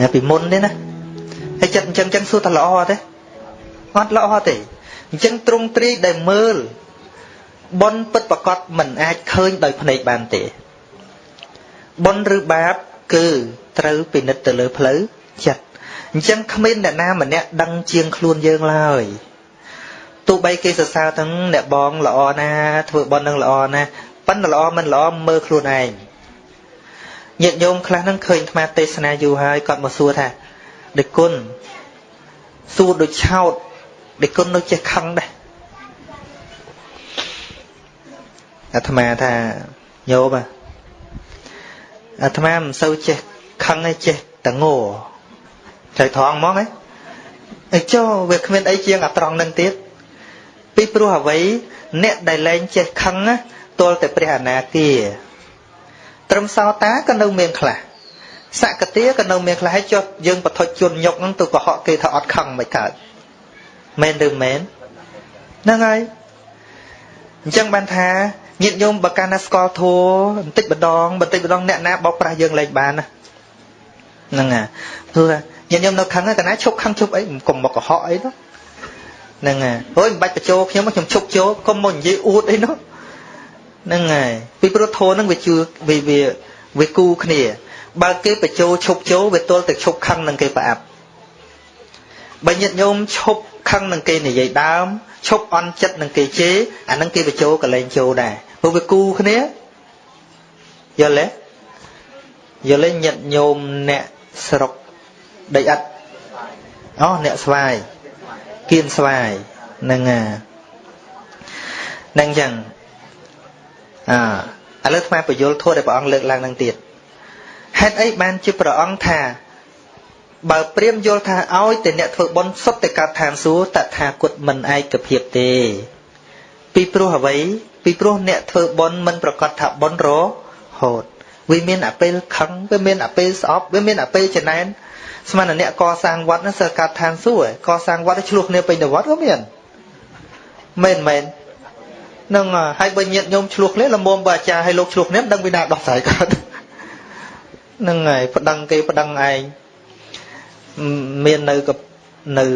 ណាពីមុនទេណាហើយចិត្តអញ្ចឹងចឹងសួរថាល្អទេអត់ល្អទេអញ្ចឹងទ្រង់ទ្រីដែលមើលបុណ្យពិតប្រកបមិនអាចឃើញដោយភ្នែកបានទេបុណ្យឬបាបគឺត្រូវពិនិត្យទៅលើផ្លូវចិត្តអញ្ចឹងគ្មានអ្នកណាម្នាក់ដឹងជាងខ្លួនយើងឡើយទោះបីគេសរសើរទាំងអ្នកបងល្អណាធ្វើបុណ្យនឹងល្អណាប៉ុន្តែល្អមិនល្អមើលខ្លួនឯង ញាតិញោមខ្លះហ្នឹងឃើញអាត្មាទេសនាយូរហើយគាត់មកសួរថាដឹកគុណសួរដូចឆោតដឹកគុណនៅចេះខឹងដែរអាត្មាថាញោមអាត្មាមិនសូវចេះខឹងទេចេះតែងោត្រូវត្រង់ហ្មងហ៎អីចុះវាគ្មានអីជាងអាត្រង់នឹងទៀតពីព្រោះអ្វីអ្នកដែលលែងចេះខឹងណាទល់តែព្រះអនាគា ត្រឹមសោតាក៏នៅមានខ្លះសកតាក៏នៅមានខ្លះហើយចុះយើងបថុជជនញុកហ្នឹងទៅកុហកគេថាអត់ខឹងមិនកើតមែនឬមែនហ្នឹងហើយអញ្ចឹងបានថាញាតិញោមបើកាលណាស្គាល់ធัวបន្តិចម្ដងបន្តិចម្ដងអ្នកណាបោកប្រាស់យើងលែងបានណាហ្នឹងហើយព្រោះញាតិញោមនៅខឹងតែណាឈប់ខឹងឈប់អីកុំមកកុហកអីនោះហ្នឹងហើយអូយមិនបាច់បញ្ចូលខ្ញុំខ្ញុំឈប់ចូលកុំមកនិយាយអួតអីនោះ ហ្នឹងហើយពីព្រោះធัวហ្នឹងវាជឿវាវាវាគូគ្នា បើគេបញ្ចូលឈប់ចូលវាទល់តែឈប់ខឹងនឹងគេប្រអាប់បើញាតិញោមឈប់ខឹងនឹងគេនិយាយដើមឈប់អន់ចិត្តនឹងគេជេរអានឹងគេបញ្ចូលកលែងចូលដែរព្រោះវាគូគ្នាយល់ទេយល់ទេញាតិញោមអ្នកស្រុកដីឥដ្ឋអូអ្នកស្វាយគៀនស្វាយនឹងនឹងចឹង អឥឡូវថ្មបញ្យលធัวដែលព្រះអង្គលើកឡើងនឹងទៀតហេតុអីបានជាព្រះអង្គថាបើព្រាមយល់ថាឲ្យតែអ្នកធ្វើបុណ្យសុទ្ធតែកើតឋានសួគ៌តថាគតមិនឯកភាពទេ ពីព្រោះអ្វីពីព្រោះអ្នកធ្វើបុណ្យមិនប្រកាសថាបុណ្យរហូតវាមានអពេលខឹងវាមានអពេលស្អប់វាមានអពេលចំណែនស្មានអ្នកកសាងវត្តនោះសើកើតឋានសួគ៌កសាងវត្តឆ្លោះគ្នាពេញទៅវត្តក៏មានមែនមែន នឹងហើយបើញាតញោមឆ្លោះគ្នាលមុំបើអាចារ្យឲ្យលោកឆ្លោះគ្នាមិនដឹងពីណាដោះស្រាយកើតនឹងហើយប្តឹងគេប្តឹងឯងមាននៅនៅ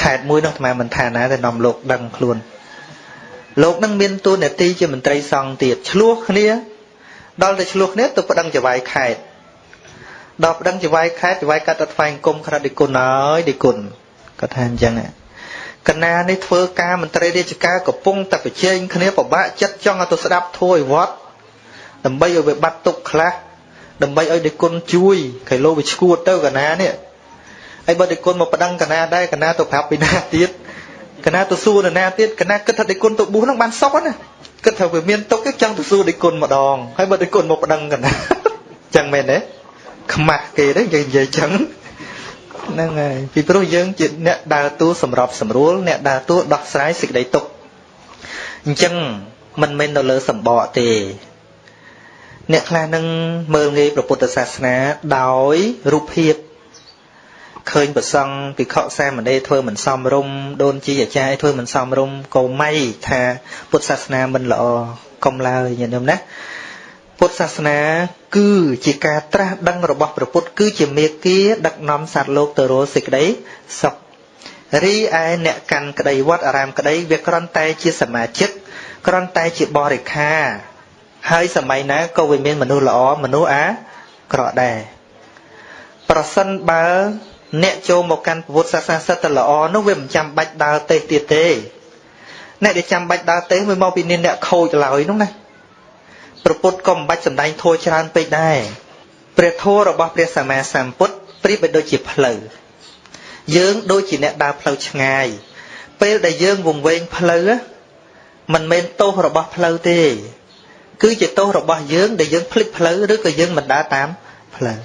ខេត្តមួយនោះអាត្មាមិនថាណាតែនាំលោកដឹងខ្លួនលោកនឹងមានតួនាទីជាមន្ត្រីសង្ឃទៀតឆ្លោះគ្នាដល់ទៅឆ្លោះគ្នាទៅប្តឹងចវាយខេត្តដល់ប្តឹងចវាយខេត្តចវាយកាត់ទៅថ្វាយគុំក្រាត់ឌីគុណហើយឌីគុណគាត់ថាអញ្ចឹង កណានេះធ្វើការមន្ត្រីរាជការកំពុងតែប្រជែងគ្នាពិបាកចិត្តចង់ឲ្យទៅស្ដាប់ធัวឲ្យវត្តដើម្បីឲ្យវាបាត់ទុកខ្លះដើម្បីឲ្យដេគុណជួយគេលោវាឈួតទៅកណានេះហើយបើដេគុណមកប្តឹងកណាដែរកណាទៅប្រាប់ពីណាទៀតកណាទៅសួរនរណាទៀតកណាគិតថាដេគុណទៅបួសហ្នឹងបានសុខណាគិតថាវាមានទុកចង់ទៅសួរដេគុណម្ដងហើយបើដេគុណមកប្តឹងកណាចឹងមែនទេខ្មាស់គេទេយើងនិយាយចឹង ហ្នឹងហើយពីព្រោះយើងជាអ្នកដើរតួសម្របសម្រួលអ្នកដើរតួដោះស្រាយសេចក្តីទុកអញ្ចឹងមិនមែននៅលើសម្បកទេ អ្នកខ្លះនឹងមើលងាយព្រះពុទ្ធសាសនាដោយរូបភាពឃើញប្រសង់ភិក្ខុសាមណេរធ្វើមិនសមរម្យដូនជីអាចារ្យធ្វើមិនសមរម្យកុំម៉ៃថាពុទ្ធសាសនាមិនល្អកុំឡើយញាតិញោមណា ពុទ្ធសាសនា គឺជាការត្រាស់ដឹងរបស់ព្រះពុទ្ធគឺជាមេគាដឹកនាំសត្វលោកទៅរកសេចក្តីសុខរីឯអ្នកកាន់ក្តីវត្តអារាមក្តីវាគ្រាន់តែជាសមាជិកគ្រាន់តែជាបរិខាហើយសម័យណាក៏វាមានមនុស្សល្អមនុស្សអាក្រក់ដែរប្រសិនបើអ្នកចូលមកកាន់ពុទ្ធសាសនាសិតតែល្អនោះវាមិនចាំបាច់ដើរទេសទៀតទេអ្នកដែលចាំបាច់ដើរទេសវាមកពីអ្នកខូចឡើយនោះណា ប្រពុតក៏មិនបាច់សំដែងធัวច្រើនពេកដែរព្រះធัวរបស់ព្រះសម្មាសម្ពុទ្ធប្រៀបដូចជាផ្លូវយើងដូចជាអ្នកដើរផ្លូវឆ្ងាយ ពេលដែលយើងវង្វេងផ្លូវមិនមែនទោសរបស់ផ្លូវទេ គឺជាទោសរបស់យើងដែលយើងភ្លេចផ្លូវឬក៏យើងមិនដើរតាមផ្លូវ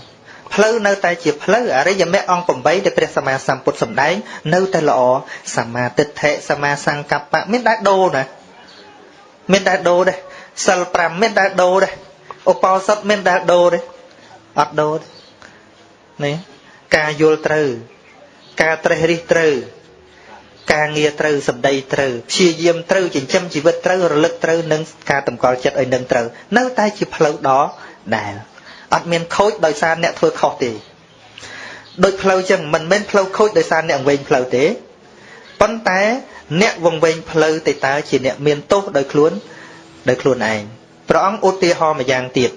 ផ្លូវនៅតែជាផ្លូវអរិយមគ្គអង្គ8ដែលព្រះសម្មាសម្ពុទ្ធសម្ដែង នៅតែល្អសមាទិដ្ឋិសមាសង្កប្បៈមានដែរដូរណាមានដែរដូរដែរ សិល5មានដែរដូរដែរឧបោសថមានដែរដូរទេអត់ដូរទេនេះការយល់ត្រូវ ការត្រេះរិះត្រូវការងារត្រូវសម្ដីត្រូវព្យាយាមត្រូវចិញ្ចឹមជីវិតត្រូវរលឹកត្រូវនឹងការតម្កល់ចិត្តឲ្យនឹងត្រូវនៅតែជាផ្លូវដ៏ដែលអត់មានខូចដោយសារអ្នកធ្វើខុសទេដូចផ្លូវចឹងមិនមែនផ្លូវខូចដោយសារអ្នកវែងផ្លូវទេប៉ុន្តែអ្នកវង្វេងផ្លូវទៅតើជាអ្នកមានទោសដោយខ្លួន ដោយខ្លួនឯងព្រះអង្គឧទាហរណ៍ម្យ៉ាងទៀត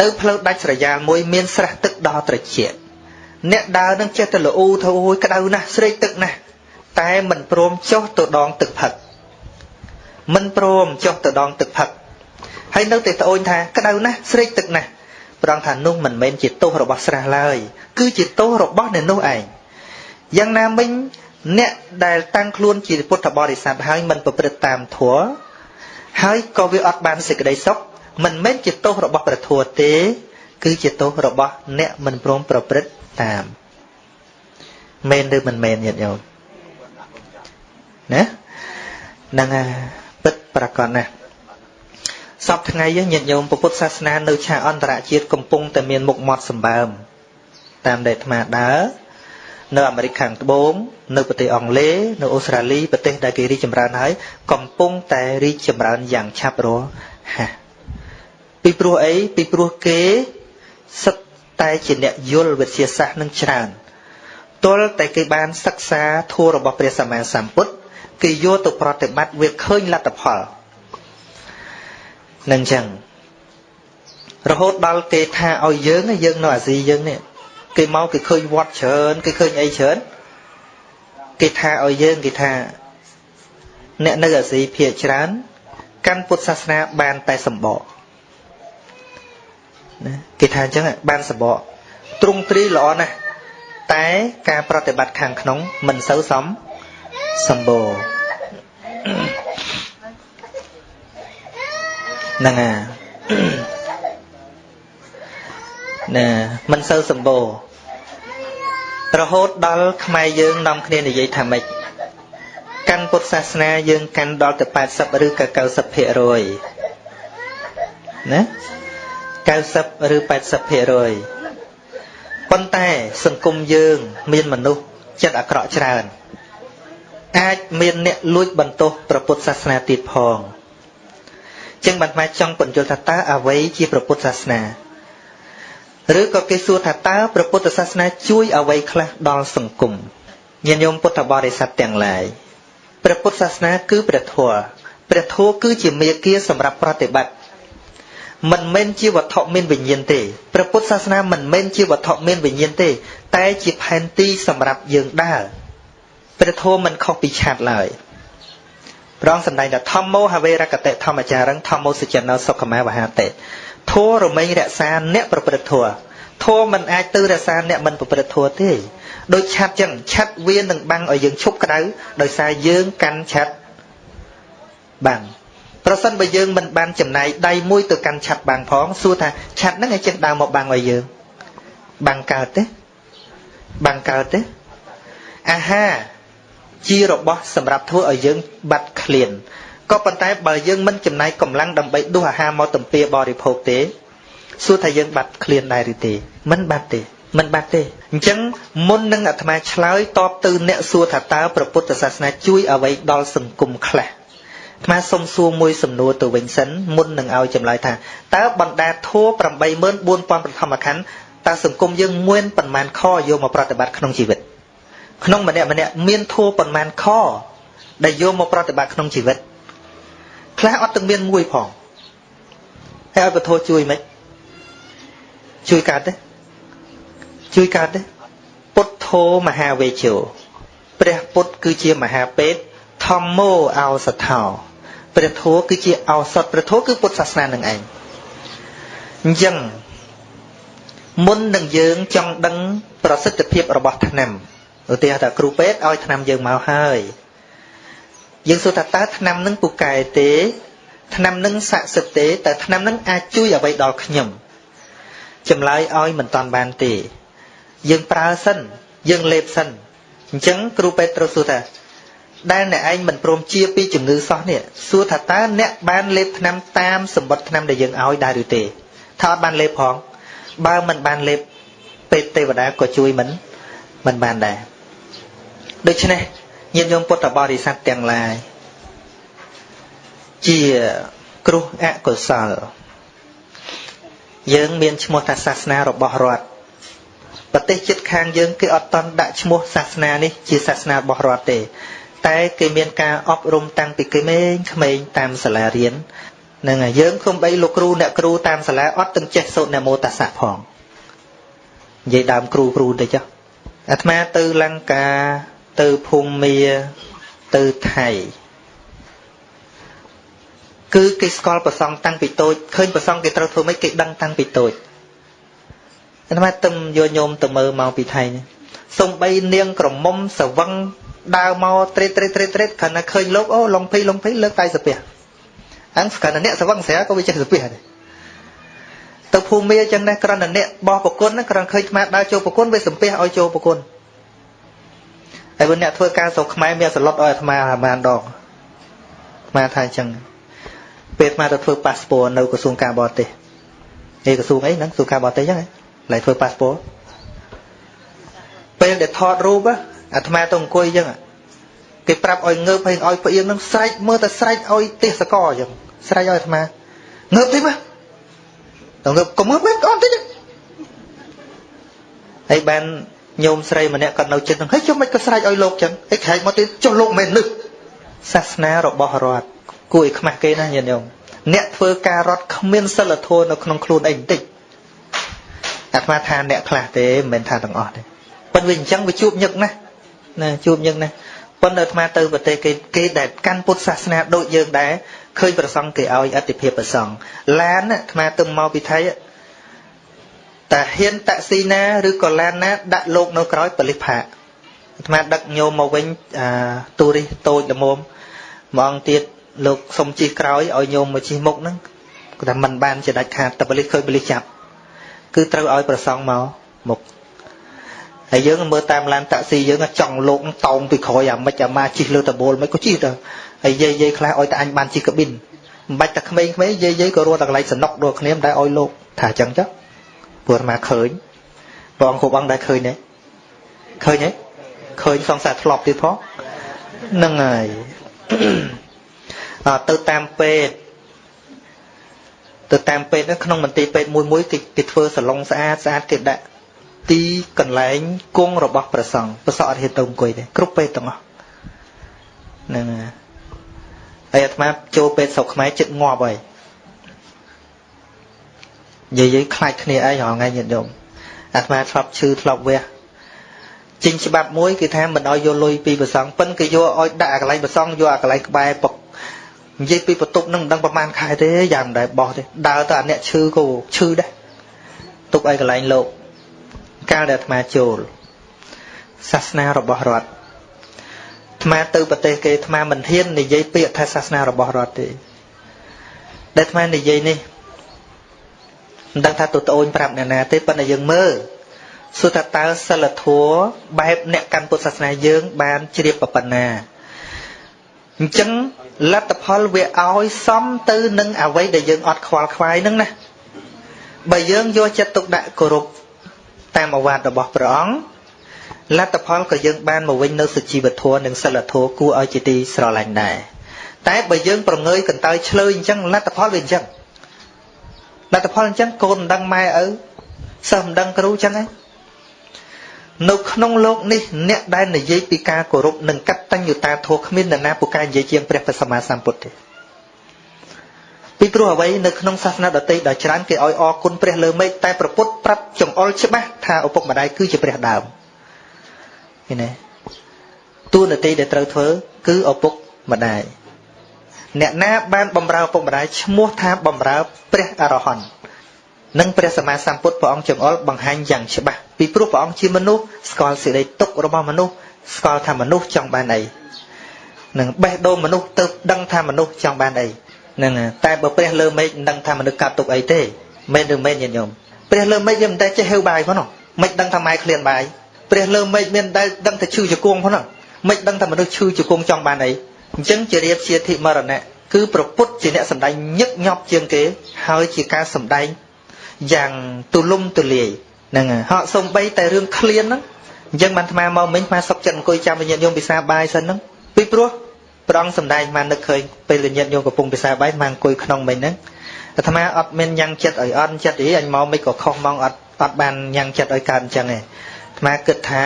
នៅផ្លូវដាច់ស្រយាលមួយមានស្រះទឹកដ៏ត្រជាក់អ្នកដើរនឹងចេះតែល្អូទៅអូយក្តៅណាស់ស្រេកទឹកណាស់តែមិនព្រមចុះទៅដងទឹកផឹកមិនព្រមចុះទៅដងទឹកផឹកហើយនៅតែត្អូញថាក្តៅណាស់ស្រេកទឹកណាស់ប្រងថានោះមិនមែនជាទោសរបស់ស្រះឡើយគឺជាទោសរបស់អ្នកនោះឯងយ៉ាងណាមិញអ្នកដែលតាំងខ្លួនជាពុទ្ធបរិស័ទហើយមិនប្រព្រឹត្តតាមធម៌ ហើយក៏វាអត់បានសេចក្តីសុខមិនមែនជាទោសរបស់ព្រះធម៌ទេ គឺជាទោសរបស់អ្នកមិនព្រមប្រព្រឹត្តតាមមែនឬមិនមែនញាតិញោមណាហ្នឹងហើយពិតប្រកបណាស់សពថ្ងៃញាតិញោមពុទ្ធសាសនានៅឆាកអន្តរជាតិកំពុងតែមានមុខមាត់សម្បើមតាមដែលអាត្មាដើរ នៅអាមេរិកខាងត្បូងនៅប្រទេសអង់គ្លេសនៅអូស្ត្រាលីប្រទេសដែលគេរីកចម្រើនហើយកំពុងតែរីកចម្រើនយ៉ាងឆាប់រហ័សពីព្រោះអីពីព្រោះគេសិតតែជាអ្នកយល់វិទ្យាសាស្ត្រនឹងច្រើនទល់តែគេបានសិក្សាធម៌របស់ព្រះសម្មាសម្ពុទ្ធគេយកទៅប្រតិបត្តិវាឃើញលទ្ធផលនឹងចឹងរហូតដល់គេថាឲ្យយើងយើងនៅអាស៊ីយើងនេះ គេមកគេឃើញវត្តច្រើនគេឃើញអីច្រើនគេថាឲ្យយើងគេថាអ្នកនៅអាស៊ីភាគច្រើនកាន់ពុទ្ធសាសនាបានតែសម្បកណាគេថាអញ្ចឹងបានសម្បកទ្រង់ទ្រីល្អណាស់តែការប្រតិបត្តិខាងក្នុងមិនសូវសមសម្បូរហ្នឹងហើយ ណាមិនសូវសម្បូររហូតដល់ខ្មែរយើងនាំគ្នានិយាយថាម៉េចកាន់ពុទ្ធសាសនាយើងកាន់ដល់ទៅ80ឬក៏90%ណា90ឬ80%ប៉ុន្តែសង្គមយើង មានមនុស្សចិត្តអាក្រក់ច្រើន អាចមានអ្នកលួចបន្ទោសព្រះពុទ្ធសាសនាទៀតផងចឹងបានមកចង់បញ្យល់ថាតើអ្វីជាព្រះពុទ្ធសាសនា ឬក៏គេសួរថាតើព្រះពុទ្ធសាសនាជួយអ្វីខ្លះដល់សង្គមញាតិញោមពុទ្ធបរិស័ទទាំងឡាយព្រះពុទ្ធសាសនាគឺព្រះធម៌ព្រះធម៌គឺជាមេគាសម្រាប់ប្រតិបត្តិមិនមែនជាវត្ថុមានវិញ្ញាណទេព្រះពុទ្ធសាសនាមិនមែនជាវត្ថុមានវិញ្ញាណទេ តែជាផែនទីសម្រាប់យើងដើរព្រះធម៌មិនខុសពីឆាតឡើយព្រះអង្គសម្ដែងថាធម្មោហវេរកតិធម្មចារឹងធម្មោសច្ចនោសុខមាវហាតិ ធัวរមែងរក្សាអ្នកប្រព្រឹត្តធัวធัวមិនអាចទៅរក្សាអ្នកមិនប្រព្រឹត្តធัวទេដូចឆាត់ចឹងឆាត់វានឹងបាំងឲ្យយើងឈប់ក្តៅដោយសារយើងកាន់ឆាត់បាំងប្រសិនបើយើងមិនបានចំណាយដៃមួយទៅកាន់ឆាត់បាំងផងសួរថាឆាត់ហ្នឹងឯងចេះដើរមកបាំងឲ្យយើងបាំងកើតទេបាំងកើតទេអាហារជារបស់សម្រាប់ធ្វើឲ្យយើងបាត់ឃ្លាន ក៏ប៉ុន្តែបើយើងមិនចំណាយកម្លាំងដើម្បីដួសអាហារមកទំពាបរិភោគទេសួរថាយើងបាត់ឃ្លានដែរឬទេមិនបាត់ទេមិនបាត់ទេអញ្ចឹងមុននឹងអាត្មាឆ្លើយតបទៅអ្នកសួរថាតើព្រះពុទ្ធសាសនាជួយអ្វីដល់សង្គមខ្លះអាត្មាសុំសួរមួយសំណួរទៅវិញសិនមុននឹងឲ្យចម្លើយថាតើបណ្ដាធัว84000ប្រធមខណ្ឌតើសង្គមយើងមានប៉ុន្មានខយកមកប្រតិបត្តិក្នុងជីវិតក្នុងម្នាក់ម្នាក់មានធัวប៉ុន្មានខដែលយកមកប្រតិបត្តិក្នុងជីវិត ខ្លះអត់ទាំងមានមួយផងហើយឲ្យពធជួយមិនជួយកើតទេជួយកើតទេពុទ្ធោមហាវេជោព្រះពុទ្ធគឺជាមហាពេទ្យធម្មោអោសថោព្រះធម៌គឺជាឱសថព្រះធម៌គឺពុទ្ធសាសនានឹងឯងអញ្ចឹងមុននឹងយើងចង់ដឹងប្រសិទ្ធភាពរបស់ថ្នាំឧទាហរណ៍ថាគ្រូពេទ្យឲ្យថ្នាំយើងមកហើយ យើងសួរថាតើថ្នាំនឹងពូកែទេថ្នាំនឹងស័ក្តិសិទ្ធទេតើថ្នាំនឹងអាចជួយអ្វីដល់ខ្ញុំចម្លើយឲ្យមិនតាន់បានទេ យើងប្រើសិនយើងលេបសិនអញ្ចឹងគ្រូពេទ្យត្រូវសួរថាដែលអ្នកឯងមិនព្រមជាពីជំងឺសោះនេះសួរថាតើអ្នកបានលេបថ្នាំតាមសម្បត្តិថ្នាំដែលយើងឲ្យដែរឬទេថាអត់បានលេបផងបើមិនបានលេបពេទ្យទេវតាក៏ជួយមិនមិនបានដែរដូច្នេះ ញាតិញោមពុទ្ធបរិស័ទទាំងឡាយជាគ្រោះអកុសលយើងមានឈ្មោះថាសាសនារបស់រដ្ឋប្រទេសជិតខាងយើងគេអត់តន់ដាក់ឈ្មោះសាសនានេះជាសាសនារបស់រដ្ឋទេ តែគេមានការអប់រំតាំងពីក្មេងក្មេងតាមសាលារៀននឹងហើយយើងគុំបីលោកគ្រូអ្នកគ្រូតាមសាលាអត់ទាំងចេះសូត្រនមោតស្សៈផងនិយាយដើមគ្រូគ្រូតិចអាត្មាទៅលង្កា ទៅភូមាទៅថៃគឺគេស្គាល់ប្រសងតាំងពីតូចឃើញប្រសងគេត្រូវធ្វើម៉េចគេដឹងតាំងពីតូចអាត្មាទឹមយកញោមទៅមើលមកពីថៃនេះសំបីនាងក្រមុំសវឹងដើរមកត្រេតត្រេតត្រេតត្រេតខណៈឃើញលោកអូឡុងភីឡុងភីលើកដៃសាពះអញ្ចឹងស្គាល់តែអ្នកសវឹងស្រាក៏វាចេះសាពះដែរទៅភូមិអញ្ចឹងដែរគ្រាន់តែអ្នកបោះប្រគុណគ្រាន់ឃើញអាត្មាដើរចូលប្រគុណវាសំពះឲ្យចូលប្រគុណ ហើយបើអ្នកធ្វើការស្រុកខ្មែរមានសឡុតឲ្យអាត្មាប្រហែលដងអាត្មាថាអញ្ចឹងពេលអាត្មាទៅធ្វើប៉ាសពតនៅក្រសួងការបរទេសឯក្រសួងអីហ្នឹងក្រសួងការបរទេសអញ្ចឹងឡើយធ្វើប៉ាសពតពេលដែលថតរូបអាត្មាទៅអង្គុយអញ្ចឹងគេប្រាប់ឲ្យងើបហើយឲ្យផ្អៀងនឹងស្រែកមើលតែស្រែកឲ្យទេសកអញ្ចឹងស្រែកឲ្យអាត្មាងើបតិចមកទៅងើបកុំងើបមិនអត់តិចហើយបាន ញោមស្រីម្នាក់គាត់នៅចិត្តហ្នឹងហើយចុះមិនក៏ស្រែកឲ្យលោកចឹងហើយខែកមកទៀតចុះលោកមិននឹកសាសនារបស់រដ្ឋគួរឲ្យខ្មាស់គេណាញាតិញោមអ្នកធ្វើការរដ្ឋគ្មានសិលធម៌នៅក្នុងខ្លួនអីបន្តិចអាត្មាថាអ្នកខ្លះទេមិនមែនថាទាំងអស់ទេប៉ុន្តែវាអញ្ចឹងវាជួបញឹកណាស់ណាជួបញឹកណាស់ប៉ុន្តែអាត្មាទៅប្រទេសគេគេដែលកាន់ពុទ្ធសាសនាដូចយើងដែរឃើញប្រសង់គេឲ្យអតិភិបប្រសង់ឡានអាត្មាទៅមកពីថៃ តាហ៊ានតាក់ស៊ីណាឬក៏ឡានណា ដាក់លោកនៅក្រោយបលិសផាកអាត្មាដឹកញោមមកវិញអាទូរិសតូចល្មមមួយអង្គទៀតលោកសុំជិះក្រោយឲ្យញោមមកជិះមុខហ្នឹងគាត់ថាមិនបានជាដាច់ខាតតែបលិសឃើញបលិសចាប់គឺត្រូវឲ្យប្រសងមកមុខហើយយើងមើលតាមឡានតាក់ស៊ីយើងចង់លោកតោងពីក្រោយអាម៉េចអាម៉ាជិះលើតបូលមិនក៏ជិះទៅហើយយាយយាយខ្លះឲ្យតែអញបានជិះកាប៊ីនមិនបាច់តែក្មេងៗយាយយាយក៏រត់តែកន្លែងសំណុកដូចគ្នាមិនដែលឲ្យលោកថាអញ្ចឹងចុះ ព្រោះអាម៉ាឃើញព្រះអង្គគ្រប់អង្គដែលឃើញទេឃើញទេឃើញសង្សារធ្លាប់ទៀតផងហ្នឹងហើយទៅតាមពេទ្យទៅតាមពេទ្យក្នុងមន្ទីរពេទ្យមួយមួយគេគេធ្វើសាឡុងស្អាតស្អាតគេដាក់ទីកន្លែងគង់របស់ព្រះសង្ឃប្រសក់អត់ហ៊ានទៅអង្គុយទេគ្រប់ពេទ្យទាំងអស់ហ្នឹងហើយអាត្មាចូលពេទ្យស្រុកខ្មែរចិត្តងាប់ហើយ និយាយខ្លាចគ្នាអីរហងៃញាតិញោមអាត្មាធ្លាប់ឈឺធ្លាប់វះចេញច្បាប់មួយគឺថាមិនឲ្យយកលុយពីប្រសងប៉ិនគេយកឲ្យដាក់អាកន្លែងប្រសងយកអាកន្លែងក្បែរពុកនិយាយពីបន្ទប់នឹងមិនដឹងប្រហែលខែទេយ៉ាងមិនដែលបោះទេដើរទៅអាអ្នកឈឺក៏ឈឺដែរទុកឲ្យកន្លែងលោកកាលដែលអាត្មាចូលសាសនារបស់រដ្ឋអាត្មាទៅប្រទេសគេអាត្មាមិនហ៊ាននិយាយពាក្យថាសាសនារបស់រដ្ឋទេដែលអាត្មានិយាយនេះ មិនដឹងថាទៅត្អូនប្រាប់អ្នកណាទេប៉ុន្តែយើងមើលសួរថាតើសិលធម៌បែបអ្នកកាន់ពុទ្ធសាសនាយើង បានជ្រាបប៉ុណ្ណាអញ្ចឹងលទ្ធផលវាឲ្យសមទៅនឹងអវ័យដែលយើងអត់ខ្វល់ខ្វាយនឹងណាបើយើងយកចិត្តទុកដាក់គោរពតាមអវាទរបស់ព្រះអង្គលទ្ធផលក៏យើងបានមកវិញនៅសុជីវធម៌និងសិលធម៌គួរឲ្យជាទីស្រឡាញ់ដែរតែបើយើងប្រងើយកន្តើយឆ្លើយអញ្ចឹងលទ្ធផលវាអញ្ចឹង លទ្ធផលអញ្ចឹងកូនមិនដឹងម៉ែឪសិស្សមិនដឹងគ្រូអញ្ចឹងឯងនៅក្នុងលោកនេះអ្នកដែលនិយាយពីការគោរពនិងកតញ្ញូតាធម៌គ្មាននរណាពូកែនិយាយជាងព្រះសម្មាសម្ពុទ្ធទេពីព្រោះអ្វីនៅក្នុងសាសនាដទៃដ៏ច្រើនគេឲ្យអរគុណព្រះលើមេឃតែប្រពុតប្រាប់ចង្អុលច្បាស់ថាឪពុកម្ដាយគឺជាព្រះដើមឃើញទេតួនាទីដែលត្រូវធ្វើគឺឪពុកម្ដាយ អ្នកណាបានបំរើឪពុកម្ដាយឈ្មោះថាបំរើព្រះអរហន្តនិងព្រះសម្មាសម្ពុទ្ធព្រះអង្គចង្អុលបង្ហាញយ៉ាងច្បាស់ពីព្រោះព្រះអង្គជាមនុស្សស្គាល់សេចក្តីទុករបស់មនុស្សស្គាល់ថាមនុស្សចង់បានអីនឹងបេះដូងមនុស្សទៅដឹងថាមនុស្សចង់បានអីហ្នឹងតែបើព្រះលើមេឃមិនដឹងថាមនុស្សកាត់ទុកអីទេមែនឬមែនញាតិញោមព្រះលើមេឃវាមិនដែលចេះហៅបាយផងមិនដឹងថាម៉ែឃ្លានបាយព្រះលើមេឃមានដែលដឹងថាឈឺជង្គង់ផងមិនដឹងថាមនុស្សឈឺជង្គង់ចង់បានអី អញ្ចឹងជារៀបជាធិមរណៈគឺប្រពុតជាអ្នកសម្ដែងញឹកញាប់ជាងគេ ហើយជាការសម្ដែងយ៉ាងទូលំទូលាយហ្នឹងហកសំបីតែរឿងឃ្លានហ្នឹងអញ្ចឹងបានអាត្មាមកមិញអាត្មាសុកចិត្តអង្គុយចាំវិញ្ញាណយមពិសាបាយសិនហ្នឹងពីព្រោះព្រះអង្គសម្ដែងអាត្មានឹកឃើញពេលវិញ្ញាណយមកំពុងពិសាបាយអាត្មាអង្គុយក្នុងមិញហ្នឹងអាត្មាអត់មានញ៉ាំងចិត្តឲ្យអន់ចិត្តអីអញមកមិនក៏ខុសមកអត់អត់បានញ៉ាំងចិត្តឲ្យកើតអញ្ចឹងទេអាត្មាគិតថា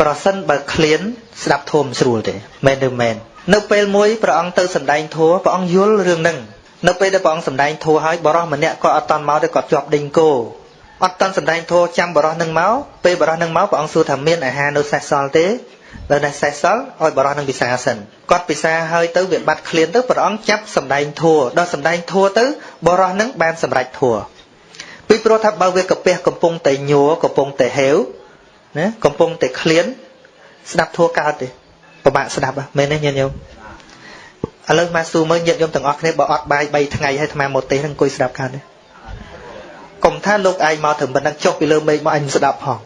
ប្រសិនបើឃ្លានស្ដាប់ធម៌មិនស្រួលទេមែនឬមែន នៅពេលមួយព្រះអង្គទៅសម្ដែងធម៌ព្រះអង្គយល់រឿងហ្នឹងនៅពេលដែលព្រះអង្គសម្ដែងធម៌ហើយបរោះម្នាក់គាត់អត់តន់មកទេគាត់ជាប់ដេញគោអត់តន់សម្ដែងធម៌ចាំបរោះនឹងមកពេលបរោះនឹងមកព្រះអង្គសួរថាមានអាហារនៅសេសសល់ទេនៅនៅសេសសល់ឲ្យបរោះនឹងពិសាសិនគាត់ពិសាហើយទៅវាបាត់ឃ្លានទៅព្រះអង្គចាប់សម្ដែងធัวដល់សម្ដែងធัวទៅបរោះនឹងបានសម្រេចធัวពីព្រោះថាបើវាកាពះកំពុងតែញ័រកំពុងតែហេវណាកំពុងតែឃ្លានស្ដាប់ធัวកើតទេ ពិបាកស្ដាប់មែនទេញាតិញោមឥឡូវមកសួរមើលញាតិញោមទាំងអស់គ្នាបើអត់បាយ3ថ្ងៃហើយអាត្មាមកទេសនឹងអង្គុយស្ដាប់កើតទេកុំថាលោកឯងមកถึงប៉ុណ្ណឹងចុះពីលើមេឃមកអញស្ដាប់ផង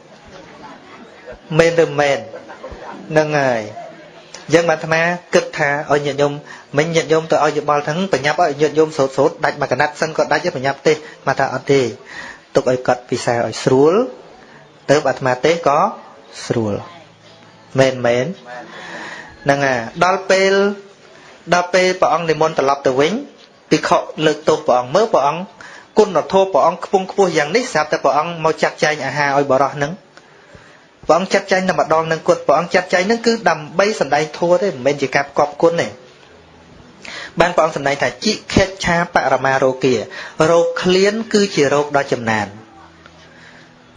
មែនឬមែននឹងហើយអញ្ចឹងបានអាត្មាគិតថាឲ្យញាតិញោមមិញញាតិញោមទៅឲ្យយោបល់ហ្នឹងបញ្ញាប់ឲ្យញាតិញោមស្រោតស្រោតដាច់មួយកណាត់សិនក៏ដាច់បញ្ញាប់ទេមកថាអត់ទេទុកឲ្យកត់ពិសាឲ្យស្រួលទៅអាត្មាទេក៏ស្រួលមែនមែន ហ្នឹងហើយដល់ពេលដល់ពេលព្រះអង្គនិមន្តត្រឡប់ទៅវិញភិក្ខុលើកទោសព្រះអង្គមើលព្រះអង្គគុណធម៌ព្រះអង្គខ្ពង់ខ្ពស់យ៉ាងនេះស្រាប់តែព្រះអង្គមកចាត់ចែងអាហារឲ្យបរោះហ្នឹងព្រះអង្គចាត់ចែងតែម្ដងនឹងគុណព្រះអង្គចាត់ចែងនឹងគឺដើម្បីសម្ដែងធម៌ទេមិនមែនជាការផ្គប់គុណទេបានព្រះអង្គសម្ដែងថាជីខេឆាបរមារោគារោគឃ្លាន គឺជារោគដ៏ចំណាន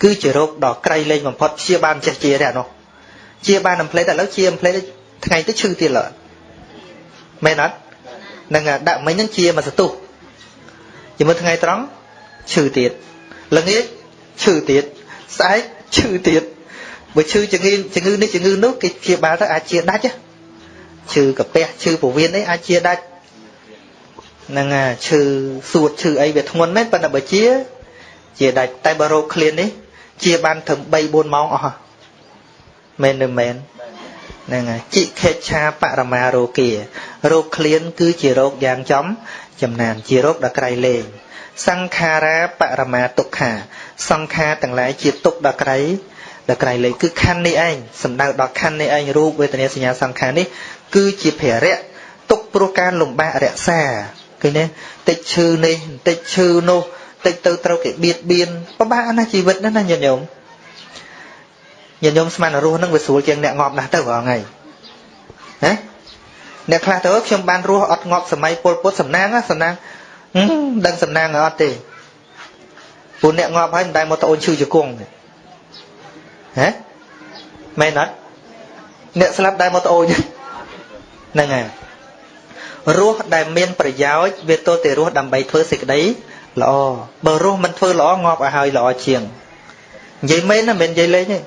គឺជារោគដ៏ក្រៃលែងបំផុតព្យាបាលចេះជាទេអានោះជាបានអំផ្លេតឥឡូវជាអំផ្លេត ថ្ងៃទៅឈឺទៀតឡើយមែនអត់នឹងដាក់មិញនឹងជាមកសទុះជាមួយថ្ងៃត្រង់ឈឺទៀតល្ងាចឈឺទៀតស្អែកឈឺទៀតបើឈឺជំងឺជំងឺនេះជំងឺនោះគេព្យាបាលទៅអាចជាដាច់ឈឺកាពះឈឺពោះវៀនអីអាចជាដាច់ហ្នឹងឈឺសួតឈឺអីវាធ្ងន់មែនប៉ុន្តែបើជា ជាដាច់តែបើរោគឃ្លាននេះជាបានត្រឹម3 4ម៉ោងអស់មែនឬមែន ហ្នឹងហើយជីខេឆាបរមារោគារោគឃ្លាន គឺជារោគយ៉ាងចំ ចំណានជារោគដ៏ក្រៃលែងសង្ខារាបរមាទុក្ខា សង្ខារទាំងឡាយជាទុក្ខដ៏ក្រៃដល់ក្រៃលែងគឺខណ្ឌនេះឯងសំដៅដល់ខណ្ឌនេះឯងរូបវេទនាសញ្ញាសង្ខារនេះគឺជាភរៈទុកព្រោះការលំបាករក្សាឃើញទេតិចឈឺនេះតិចឈឺនោះតិចទៅត្រូវគេបៀតបៀនពិបាកណាស់ជីវិតណាស់ណាញាតិញោម ញាតិញោមស្មានរស់នឹងវាស្រួលជាងអ្នកងាប់ណាស់ទៅបងហើយហ៎អ្នកខ្លះទៅខ្ញុំបានរស់អត់ងាប់សម័យពលពុតសំណាងសំណាងដឹងសំណាងអត់ទេពួកអ្នកងាប់ហើយមិនដែលមកត្អូនឈឺជង្គង់ទេហ៎មែនអត់អ្នកស្លាប់ដែលមកត្អូញហ្នឹងហើយរស់ដែលមានប្រយោជន៍វាទល់តែរស់ដើម្បីធ្វើសេចក្តីល្អបើរស់មិនធ្វើល្អងាប់ឲ្យហើយល្អជាងនិយាយមែនណាមិននិយាយលេងទេ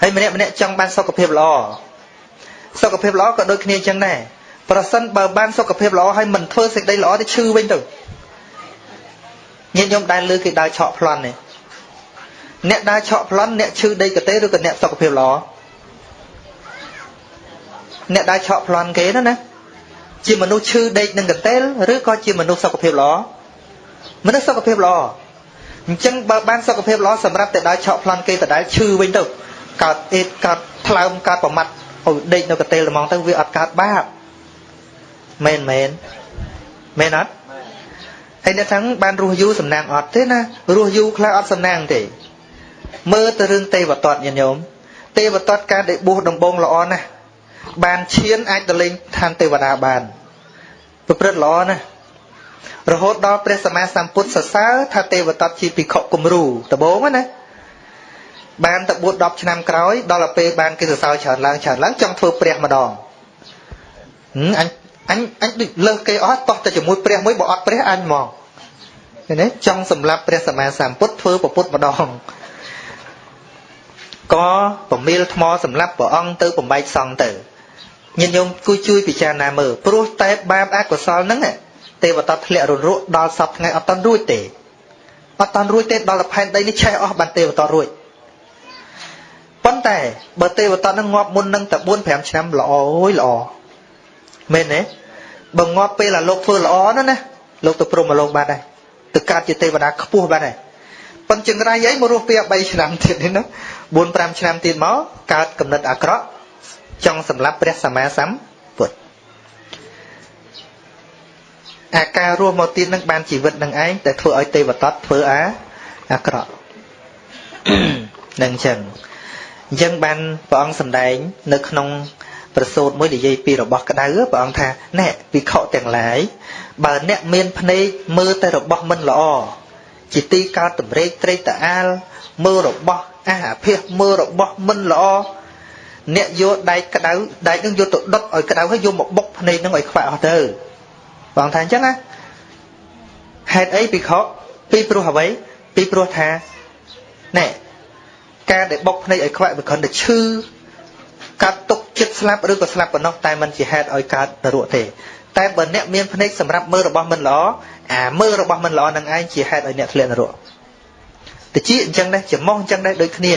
ហើយម្នាក់ម្នាក់ចង់បានសុខភាពល្អសុខភាពល្អក៏ដូចគ្នាអញ្ចឹងដែរប្រសិនបើបានសុខភាពល្អហើយមិនធ្វើសេចក្តីល្អទៅឈឺវិញទៅញាតិញោមដែលលើគេដើរឆក់ប្លន់នេះអ្នកដើរឆក់ប្លន់អ្នកឈឺដីកតេឬក៏អ្នកសុខភាពល្អអ្នកដើរឆក់ប្លន់គេណាណាជាមនុស្សឈឺដេកនឹងកន្ទេលឬក៏ជាមនុស្សសុខភាពល្អមនុស្សសុខភាពល្អអញ្ចឹងបើបានសុខភាពល្អសម្រាប់តែដើរឆក់ប្លន់គេដដែលឈឺវិញទៅ កើតអេតកើតថ្លើមកើតប្រមាត់ឲ្យដេកនៅកន្ទេលហ្មងទៅវាអត់កើតបាបមែនមែនមែនអត់ហើយអ្នកទាំងបានរស់យូរសំណាងអត់ទេណារស់យូរខ្លះអត់សំណាងទេមើលទៅរឿងទេវតតញាតិញោមទេវតតការដែលបួសដំបងល្អណាស់បានឈានអាចទៅលេងឋានទេវតាបានប្រព្រឹត្តល្អណាស់រហូតដល់ព្រះសម្មាសម្ពុទ្ធសរសើរថាទេវតតជាភិក្ខុគំរូដំបងណា បានទៅបួស10ឆ្នាំក្រោយដល់ទៅពេលបានគេសរសើរច្រើនឡើងច្រើនឡើងចង់ធ្វើព្រះម្ដងអញអញអញដូចលើសគេអស់តោះតែជាមួយព្រះមួយបើអត់ព្រះអញហ្មងឃើញទេចង់សម្លាប់ព្រះសម្មាសម្ពុទ្ធធ្វើប្រពុតម្ដងក៏ប្រមៀលថ្មសម្លាប់ព្រះអង្គទៅបំបែកសង់ទៅញាតិញោមគួយជួយពិចារណាមើលព្រោះតែបាបអកុសលហ្នឹងទេវតាធ្លាក់រលក់ដល់សពថ្ងៃអត់តាន់រួចទេអត់តាន់រួចទេដល់ទៅផែនដីនេះឆេះអស់បានទេវតារួច ប៉ុន្តែបើទេវតានឹងងាប់មុននឹងតែ4 5ឆ្នាំល្អអូយល្អមែនទេបើងាប់ពេលអាលោកធ្វើល្អណាណាលោកទៅព្រមមកលោកបាត់ដែរទៅកើតជាទេវតាខ្ពស់បាត់ដែរប៉ុន្តែចង្រៃអីមករស់ពី3ឆ្នាំទៀតនេះណា4 5ឆ្នាំទៀតមកកើតកំណត់អាក្រក់ចង់សម្លាប់ព្រះសម្មាសម្ពុទ្ធអាការរស់មកទៀតនឹងបានជីវិតនឹងឯងតែធ្វើឲ្យទេវតតធ្វើអាអាក្រក់នឹងអញ្ចឹង អញ្ចឹងបានព្រះអង្គសម្ដែង នៅក្នុងប្រសូតមួយនិយាយពីរបស់ក្តៅព្រះអង្គថាណែវិខទាំងឡាយបើអ្នកមានភ្នែកមើលតែរបស់មិនល្អជាទីកើតតម្រេកត្រេកតាអាលមើលរបស់អាអាភិសមើលរបស់មិនល្អអ្នកយកដែកក្តៅដែកនឹងយកទៅដុតឲ្យក្តៅហើយយកមកបុកភ្នែកនឹងឲ្យខ្វាក់អស់ទៅបងថាអញ្ចឹងណាហេតុអីពិខុពីព្រោះអ្វីពីព្រោះថាណែ ការដែលបុកភ្នែកឲ្យខ្វាក់វាគ្រាន់តែឈឺកាត់ទុកចិត្តស្លាប់ឬក៏ស្លាប់ប៉ុណ្ណោះតែมันជាហេតុឲ្យកើតនរកទេតែបើអ្នកមានភ្នែកសម្រាប់មើលរបស់មិនល្អអាមើលរបស់មិនល្អនឹងឯងជាហេតុឲ្យអ្នកធ្លាក់នរកតិចអញ្ចឹងដែរច្រមុះអញ្ចឹងដែរដូចគ្នា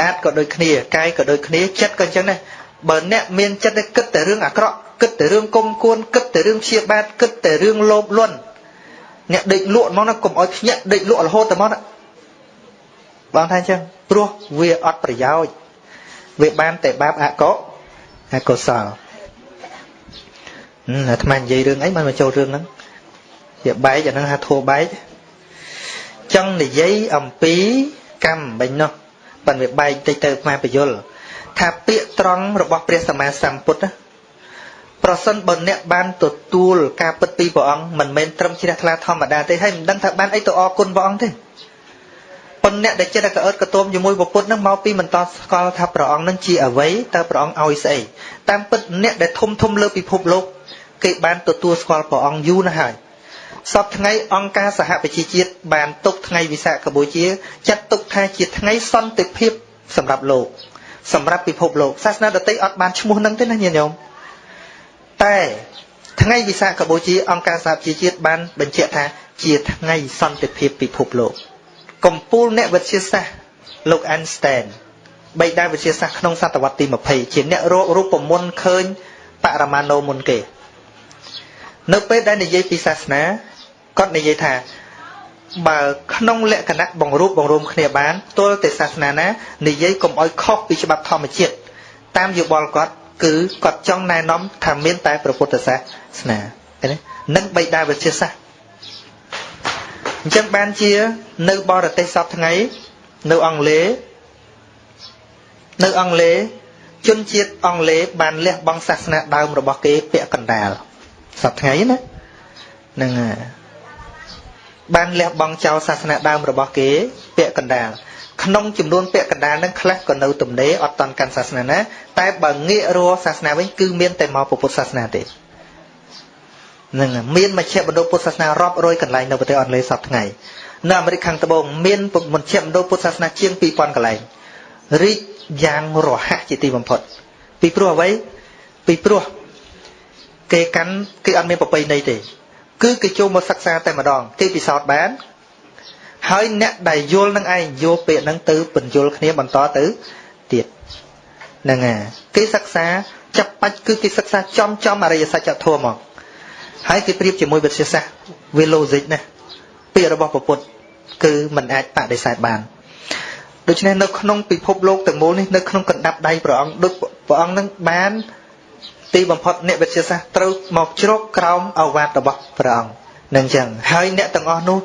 ដាតក៏ដូចគ្នាកាយក៏ដូចគ្នាចិត្តក៏អញ្ចឹងដែរបើអ្នកមានចិត្តគិតតែរឿងអាក្រក់គិតតែរឿងគុំគួនគិតតែរឿងព្យាបាទគិតតែរឿងលោភលន់អ្នកដេកលក់មកណាកុំឲ្យភ្ញាក់ដេកលក់រហូតតែមកណា បងថាអញ្ចឹងព្រោះវាអត់ប្រយោជន៍វាបានតែបាបអកុអកុសលអាត្មានិយាយរឿងអីមិនមកចូលរឿងហ្នឹងជាបែកអាហ្នឹងហៅធัวបែកចង់និយាយអំពីកម្មបាញ់នោះប៉ុន្តែបែកតិចទៅអាបយលថាពាក្យត្រង់របស់ព្រះសម្មាសម្ពុទ្ធប្រសិនបើអ្នកបានទទួលការពិតពីព្រះអង្គមិនមែនត្រឹមជ្រះថ្លាធម្មតាទេហើយមិនដឹងថាបានអីទៅអរគុណព្រះអង្គទេ ប៉ុន្តែអ្នកដែលចិត្តកអើតកតោមជាមួយពុទ្ធនឹងមកពីមិនតស្គាល់ថាព្រះអង្គនឹងជាអ្វីតើព្រះអង្គឲ្យស្អីតាមពិតអ្នកដែលធំធំលើពិភពលោកគេបានទទួលស្គាល់ព្រះអង្គយូរណាស់ហើយសពថ្ងៃអង្គការសហប្រជាជាតិបានទុកថ្ងៃវិសាខបូជាចាត់ទុកថាជាថ្ងៃសន្តិភាពសម្រាប់លោកសម្រាប់ពិភពលោកសាសនាដទៃអត់បានឈ្មោះនឹងទេណាញាតិញោមតែថ្ងៃវិសាខបូជាអង្គការសហប្រជាជាតិបានបញ្ជាក់ថាជាថ្ងៃសន្តិភាពពិភពលោក កម្ពុជាអ្នកវិទ្យាសាស្ត្រលោក Einstein បេដាវិទ្យាសាស្ត្រក្នុងសតវត្សទី20ជាអ្នករករូបមន្តឃើញបរមាណូមុនគេនៅពេលដែលនិយាយពីសាសនាគាត់និយាយថាបើក្នុងលក្ខណៈបង្រួបបង្រួមគ្នាបានទល់តែសាសនាណានិយាយកុំឲ្យខុសពីច្បាប់ធម្មជាតិតាមយោបល់គាត់គឺគាត់ចង់ណែនាំថាមានតែព្រះពុទ្ធសាសនាឃើញទេនិងបៃតាវិទ្យាសាស្ត្រ អញ្ចឹងបានជា នៅបរទេសសពថ្ងៃ នៅអង់គ្លេសនៅអង់គ្លេសជនជាតិអង់គ្លេសបានលះបង់សាសនាដើមរបស់គេ ពាក់កណ្ដាលសពថ្ងៃណានឹងបានលះបង់ចោលសាសនាដើមរបស់គេ ពាក់កណ្ដាលក្នុងចំនួនពាក់កណ្ដាលនឹងខ្លះក៏នៅទំនេរអត់តន់កាន់សាសនាណាតែបើងាករកសាសនាវិញគឺមានតែមកពុទ្ធសាសនាទេ នឹងមានមជ្ឈមណ្ឌលពុទ្ធសាសនារាប់រយកន្លែងនៅប្រទេសអង់គ្លេសសពថ្ងៃនៅអាមេរិកខាងត្បូងមានមជ្ឈមណ្ឌលពុទ្ធសាសនាជាង2000កន្លែងរីកយ៉ាងរហ័សជាទីបំផុត ពីព្រោះអ្វីពីព្រោះគេកាន់គេអត់មានប្រពៃណីទេ គឺគេចូលមកសិក្សាតែម្ដងគេពិសោធន៍បាន ហើយអ្នកដែលយល់នឹងឯងយកពាក្យហ្នឹងទៅបញ្យល់គ្នាបន្តទៅទៀតហ្នឹងហើយគេសិក្សាចាប់បាច់គឺគេសិក្សាចំចំអរិយសច្ចធម៌មក ហើយគេប្រៀបជាមួយវិទ្យាសាស្ត្រវា logic ណាពាក្យរបស់ពុទ្ធគឺมันអាចបដិសេធបានដូច្នេះនៅក្នុងពិភពលោកទាំងមូលនេះនៅក្នុងកណ្ដាប់ដៃព្រះអង្គដូចព្រះអង្គនឹងបានទីបំផុតអ្នកវិទ្យាសាស្ត្រត្រូវមកជ្រកក្រោមអវាទរបស់ព្រះអង្គនឹងចឹងហើយអ្នកទាំងអស់នោះ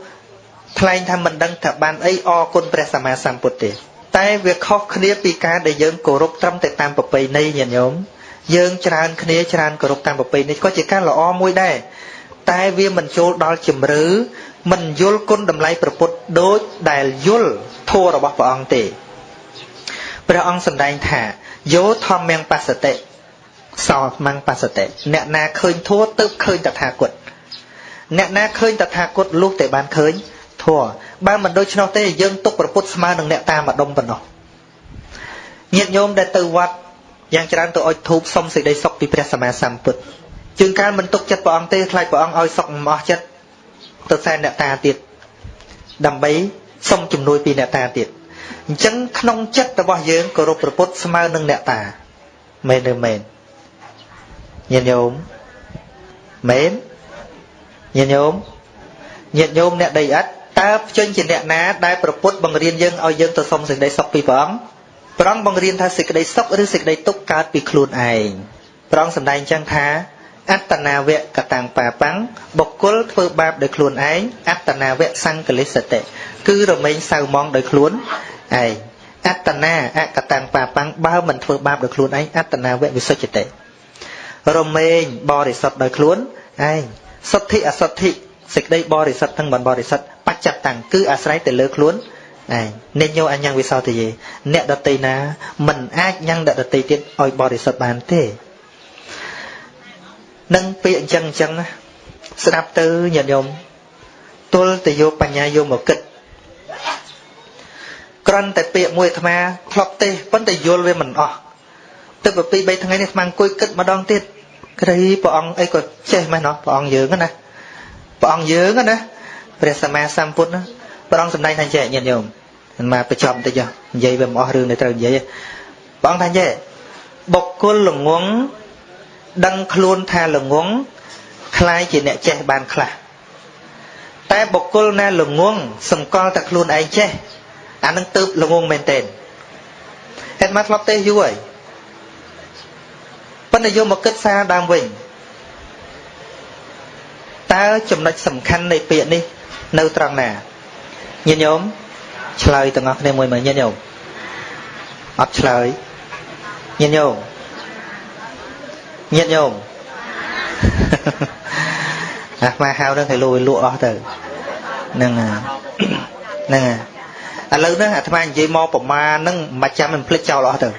ថ្លែងថាមិនដឹងថាបានអីអរគុណព្រះសម្មាសម្ពុទ្ធទេ តែវាខុសគ្នាពីការដែលយើងគោរពត្រឹមតែតាមប្រពៃណីញាតិញោម យើងច្រើនគ្នាច្រើនគោរពតាមប្រពៃណីក៏ជាការល្អមួយដែរតែវាមិនចូលដល់ជំរឿមិនយល់គុណតម្លៃប្រពុតដូចដែលយល់ធម៌របស់ព្រះអង្គទេព្រះអង្គសម្ដែងថាយោធម្មងបសតិសោមង្គបសតិអ្នកណាឃើញធัวទៅឃើញតថាគតអ្នកណាឃើញតថាគតលុះតែបានឃើញធัวបើមិនដូច្នោះទេយើងទុកប្រពុតស្មើនឹងអ្នកតាមម្ដុំប៉ុណ្ណោះញាតិញោមដែលទៅវត្ត យ៉ាងច្រើនទៅអុជធូបសុំសេចក្តីសុខពីព្រះសម្មាសម្ពុទ្ធជាងកាលមិនទុកចិត្តព្រះអង្គទេខ្លាចព្រះអង្គឲ្យសុខមិនអស់ចិត្តទៅសែនអ្នកតាទៀតដើម្បីសុំជំនួយពីអ្នកតាទៀតអញ្ចឹងក្នុងចិត្តរបស់យើងគោរពព្រះពុទ្ធស្មើនឹងអ្នកតាមែនឬមែនញាតិញោមមែនញាតិញោមញាតិញោមអ្នកដីឥដ្ឋតើភ្ចេញជាអ្នកណាដែលប្រពុតបង្រៀនយើងឲ្យយើងទៅសុំសេចក្តីសុខពីព្រះអង្គ ព្រះអង្គបង្រៀនថាសេចក្តីសុខឬសេចក្តីទុក្ខកើតពីខ្លួនឯងព្រះអង្គសម្ដែងចឹងថាអត្តនាវកតាំងបាបាំងបុគ្គលធ្វើបាបដោយខ្លួនឯងអត្តនាវសង្កលិសតិគឺរមែងសៅមងដោយខ្លួនឯងអត្តនាអកតាំងបាបាំងបើមិនធ្វើបាបដោយខ្លួនឯងអត្តនាវវិសុទ្ធតិរមែងបរិសុទ្ធដោយខ្លួនឯងសុទ្ធិអសុទ្ធិសេចក្តីបរិសុទ្ធទាំងបរិសុទ្ធបច្ចតាំងគឺអាស្រ័យទៅលើខ្លួនឯង និញោអញ្ញងវិសោទយេអ្នកដតីណា មិនអាចញ៉ាំងអ្នកដតីទៀតឲ្យបរិសុទ្ធបានទេនឹងពាក្យអញ្ចឹងអញ្ចឹងណាស្ដាប់ទៅញាតិញោមទល់ទៅយកបញ្ញាយកមកគិតក្រន់តែពាក្យមួយអាត្មាធ្លាប់ទេប៉ុន្តែយល់វាមិនអស់ទឹកពី2 3ថ្ងៃនេះអាត្មាអង្គុយគិតម្ដងទៀតក្រៃព្រះអង្គអីក៏ចេះមែនណោះព្រះអង្គយើងណាព្រះអង្គយើងណាព្រះសម្មាសម្ពុទ្ធណាព្រះអង្គសម្ដែងថាចេះញាតិញោម មិនមកបញ្ចប់បន្តិចនិយាយវាមិនអស់រឿងដែលត្រូវនិយាយព្រះអង្គថាចេះបុគ្គលល្ងងដឹងខ្លួនថាល្ងងคล้ายជាអ្នកចេះបានខ្លះតែបុគ្គលណាល្ងងសម្គាល់តែខ្លួនឯងចេះអានឹងទៅល្ងងមែនទែនហេតុមកធ្លាប់ទេយូរហើយប៉ុន្តែយកមកគិតសារដើមវិញតើចំណុចសំខាន់នៃពាក្យនេះនៅត្រង់ណាញាតិញោម ឆ្លើយទាំងអស់គ្នាមួយមើលញាតិញោមអត់ឆ្លើយញាតិញោមញាតិញោមអាស្មាហៅនឹងឲ្យលួយលក់អស់ទៅហ្នឹងហ្នឹងឥឡូវហ្នឹងអាត្មានិយាយមកប្រមាណហ្នឹងមិនចាំមិនភ្លេចចោលអស់ទៅ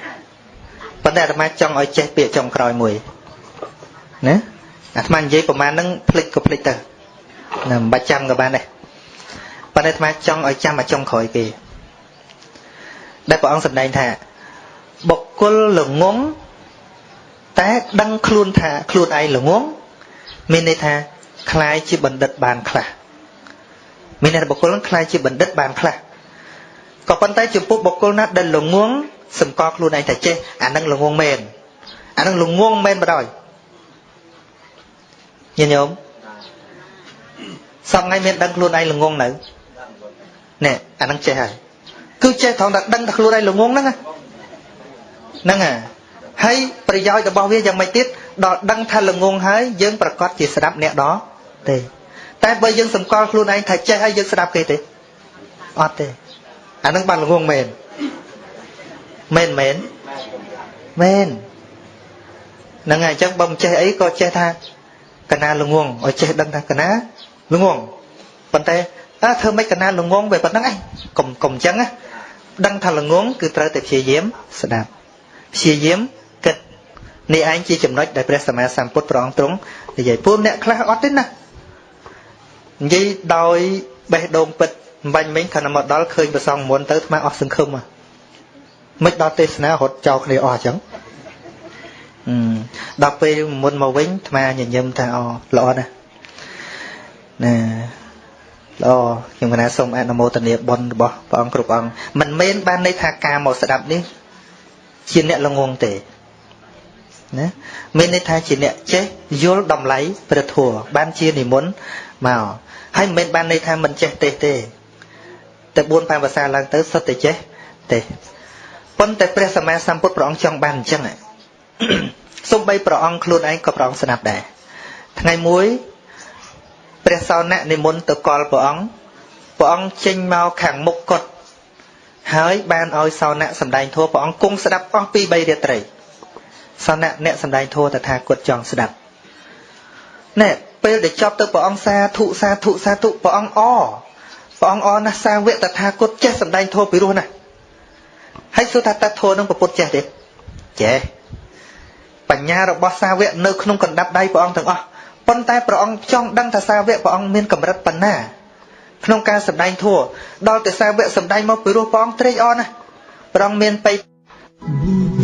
ប៉ុន្តែអាត្មាចង់ឲ្យចេះពាក្យចុងក្រោយមួយណាអាត្មានិយាយប្រមាណហ្នឹងភ្លេចក៏ភ្លេចទៅណាមិនបាច់ចាំក៏បានដែរ ប៉ុន្តែអាត្មាចង់ឲ្យចាំមកចុងក្រោយគេដែលព្រះអង្គសម្ដែងថាបុគ្គលល្ងងតែដឹងខ្លួនថាខ្លួនឯងល្ងងមានន័យថាคล้ายជាបណ្ឌិតបានខ្លះមានន័យថាបុគ្គលនឹងคล้ายជាបណ្ឌិតបានខ្លះក៏ប៉ុន្តែចំពោះបុគ្គលណាដែលល្ងងសម្គាល់ខ្លួនឯងថាចេះអានឹងល្ងងមែនអានឹងល្ងងមែនបដ ாய் ញាតិញោមសពថ្ងៃមានដឹងខ្លួនឯងល្ងងនៅ ណែអានឹងចេះហើយគឺចេះត្រង់តែដឹងថាខ្លួនឯងល្ងងហ្នឹងហ្នឹងហ่ะហើយប្រយោជន៍របស់វាយ៉ាងម៉េចទៀតដល់ដឹងថាល្ងងហើយយើងប្រកាសជាស្ដាប់អ្នកដទេតែបើយើងសម្គាល់ខ្លួនឯងថាចេះហើយយើងស្ដាប់គេទេអត់ទេអានឹងបានល្ងងមែនមែនមែនមែនហ្នឹងហើយអញ្ចឹងបើមិនចេះអីក៏ចេះថាកណាល្ងងឲ្យចេះដឹងថាកណាល្ងងប៉ុន្តែ អើធ្វើម៉េចកណាល្ងងវាប៉ុណ្្នឹងឯងកុំកុំអញ្ចឹងណាដឹងថាល្ងងគឺត្រូវតែព្យាយាមស្ដាប់ព្យាយាមគិតនេះឯងជាចំណុចដែលព្រះសម្មាសម្ពុទ្ធព្រះអង្គទ្រង់និយាយពួកអ្នកខ្លះអត់ទេណានិយាយដោយបេះដូងពិតមិនបាញ់មិញខណៈមកដល់ឃើញប្រសងមុនទៅថ្មអស់សង្ឃឹមមិនដល់ទេសនារត់ចោលគ្នាអស់អញ្ចឹងដល់ពេលមុនមកវិញថ្មញញឹមថាអូល្អណាស់ណា ល្អខ្ញុំកណាសូមអនុមោទនាបុណ្យរបស់ព្រះអង្គគ្រប់អង្គមិនមែនបានន័យថាការមកស្ដាប់នេះជាអ្នកល្ងងទេណាមានន័យថាជាអ្នកចេះយល់តម្លៃព្រះធម៌បានជានិមន្តមកហើយមិនមែនបានន័យថាមិនចេះទេទេតែ4 5ភាសាឡើងទៅសុទ្ធតែចេះទេប៉ុន្តែព្រះសម្មាសម្ពុទ្ធព្រះអង្គចង់បានអញ្ចឹងសូម្បីព្រះអង្គខ្លួនឯងក៏ព្រះអង្គស្ដាប់ដែរថ្ងៃមួយ ព្រះសោណៈនិមន្តទៅកលព្រះអង្គព្រះអង្គចេញមកខាងមុខកត់ហើយបានឲ្យសោណៈសម្ដែងធម៌ព្រះអង្គគង់ស្ដាប់អស់ពី3រាត្រីសោណៈអ្នកសម្ដែងធម៌តថាគតចង់ស្ដាប់ណែពេលដែលចប់ទៅព្រះអង្គសាធុសាធុសាធុព្រះអង្គអព្រះអង្គអណាស់សាវកតថាគតចេះសម្ដែងធម៌ពីរោះណាហើយសួរថាតើធម៌នឹងប្រពុតចេះទេចេះបញ្ញារបស់សាវកនៅក្នុងកណ្ដាប់ដៃព្រះអង្គទាំងអស់ ប៉ុន្តែព្រះអង្គចង់ដឹងថាសាវកព្រះអង្គមានកម្រិតប៉ុណ្ណាក្នុងការសម្ដែងធัวដល់តែសាវកសម្ដែងមកពីរោះព្រះអង្គត្រេកអរណាស់ព្រះអង្គមានបៃ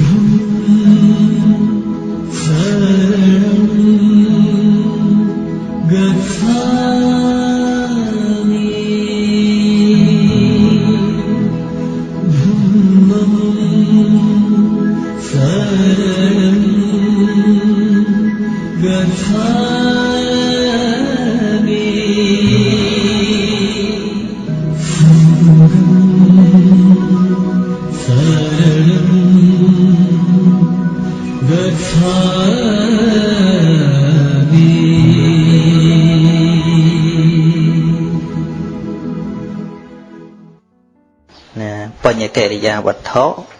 រិយាវត្ថុ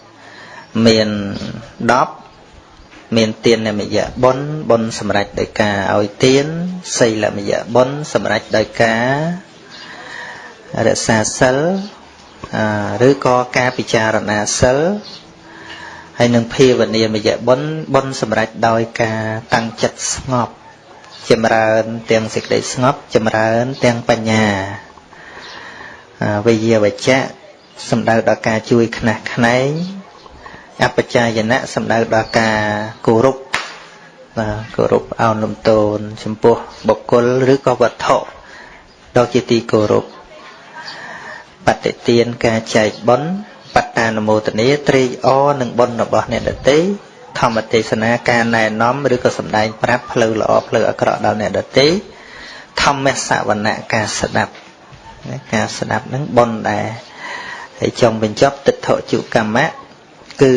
មាន10មានទានមយៈបុណ្យបុណ្យសម្រេចដោយការឲ្យទានសីលមយៈបុណ្យសម្រេចដោយការរក្សាសិលឬក៏ការពិចារណាសិលហើយនឹងភាវនាមយៈបុណ្យបុណ្យសម្រេចដោយការតាំងចិត្តស្ងប់ចម្រើនទាំងសេចក្តីស្ងប់ចម្រើនទាំងបញ្ញាវិយាវចៈ សំដៅដល់ការជួយខ្នះខ្នែងអបជាយណៈសំដៅដល់ការគោរពបាទគោរពអោនលំទោនចំពោះបុគ្គលឬក៏វត្ថុដ៏ជាទីគោរពបតិទានការចែកបុណ្យបតានុមោទនាត្រេកអរនឹងបុណ្យរបស់អ្នកដទៃធម្មទេសនាការណែនាំឬក៏សម្ដែងប្រាប់ផ្លូវល្អផ្លូវអាក្រក់ដល់អ្នកដទៃធម្មសវណៈការស្ដាប់ការស្ដាប់នឹងបុណ្យដែរ ហើយចុងបញ្ចប់ទិដ្ឋជុកម្មៈគឺ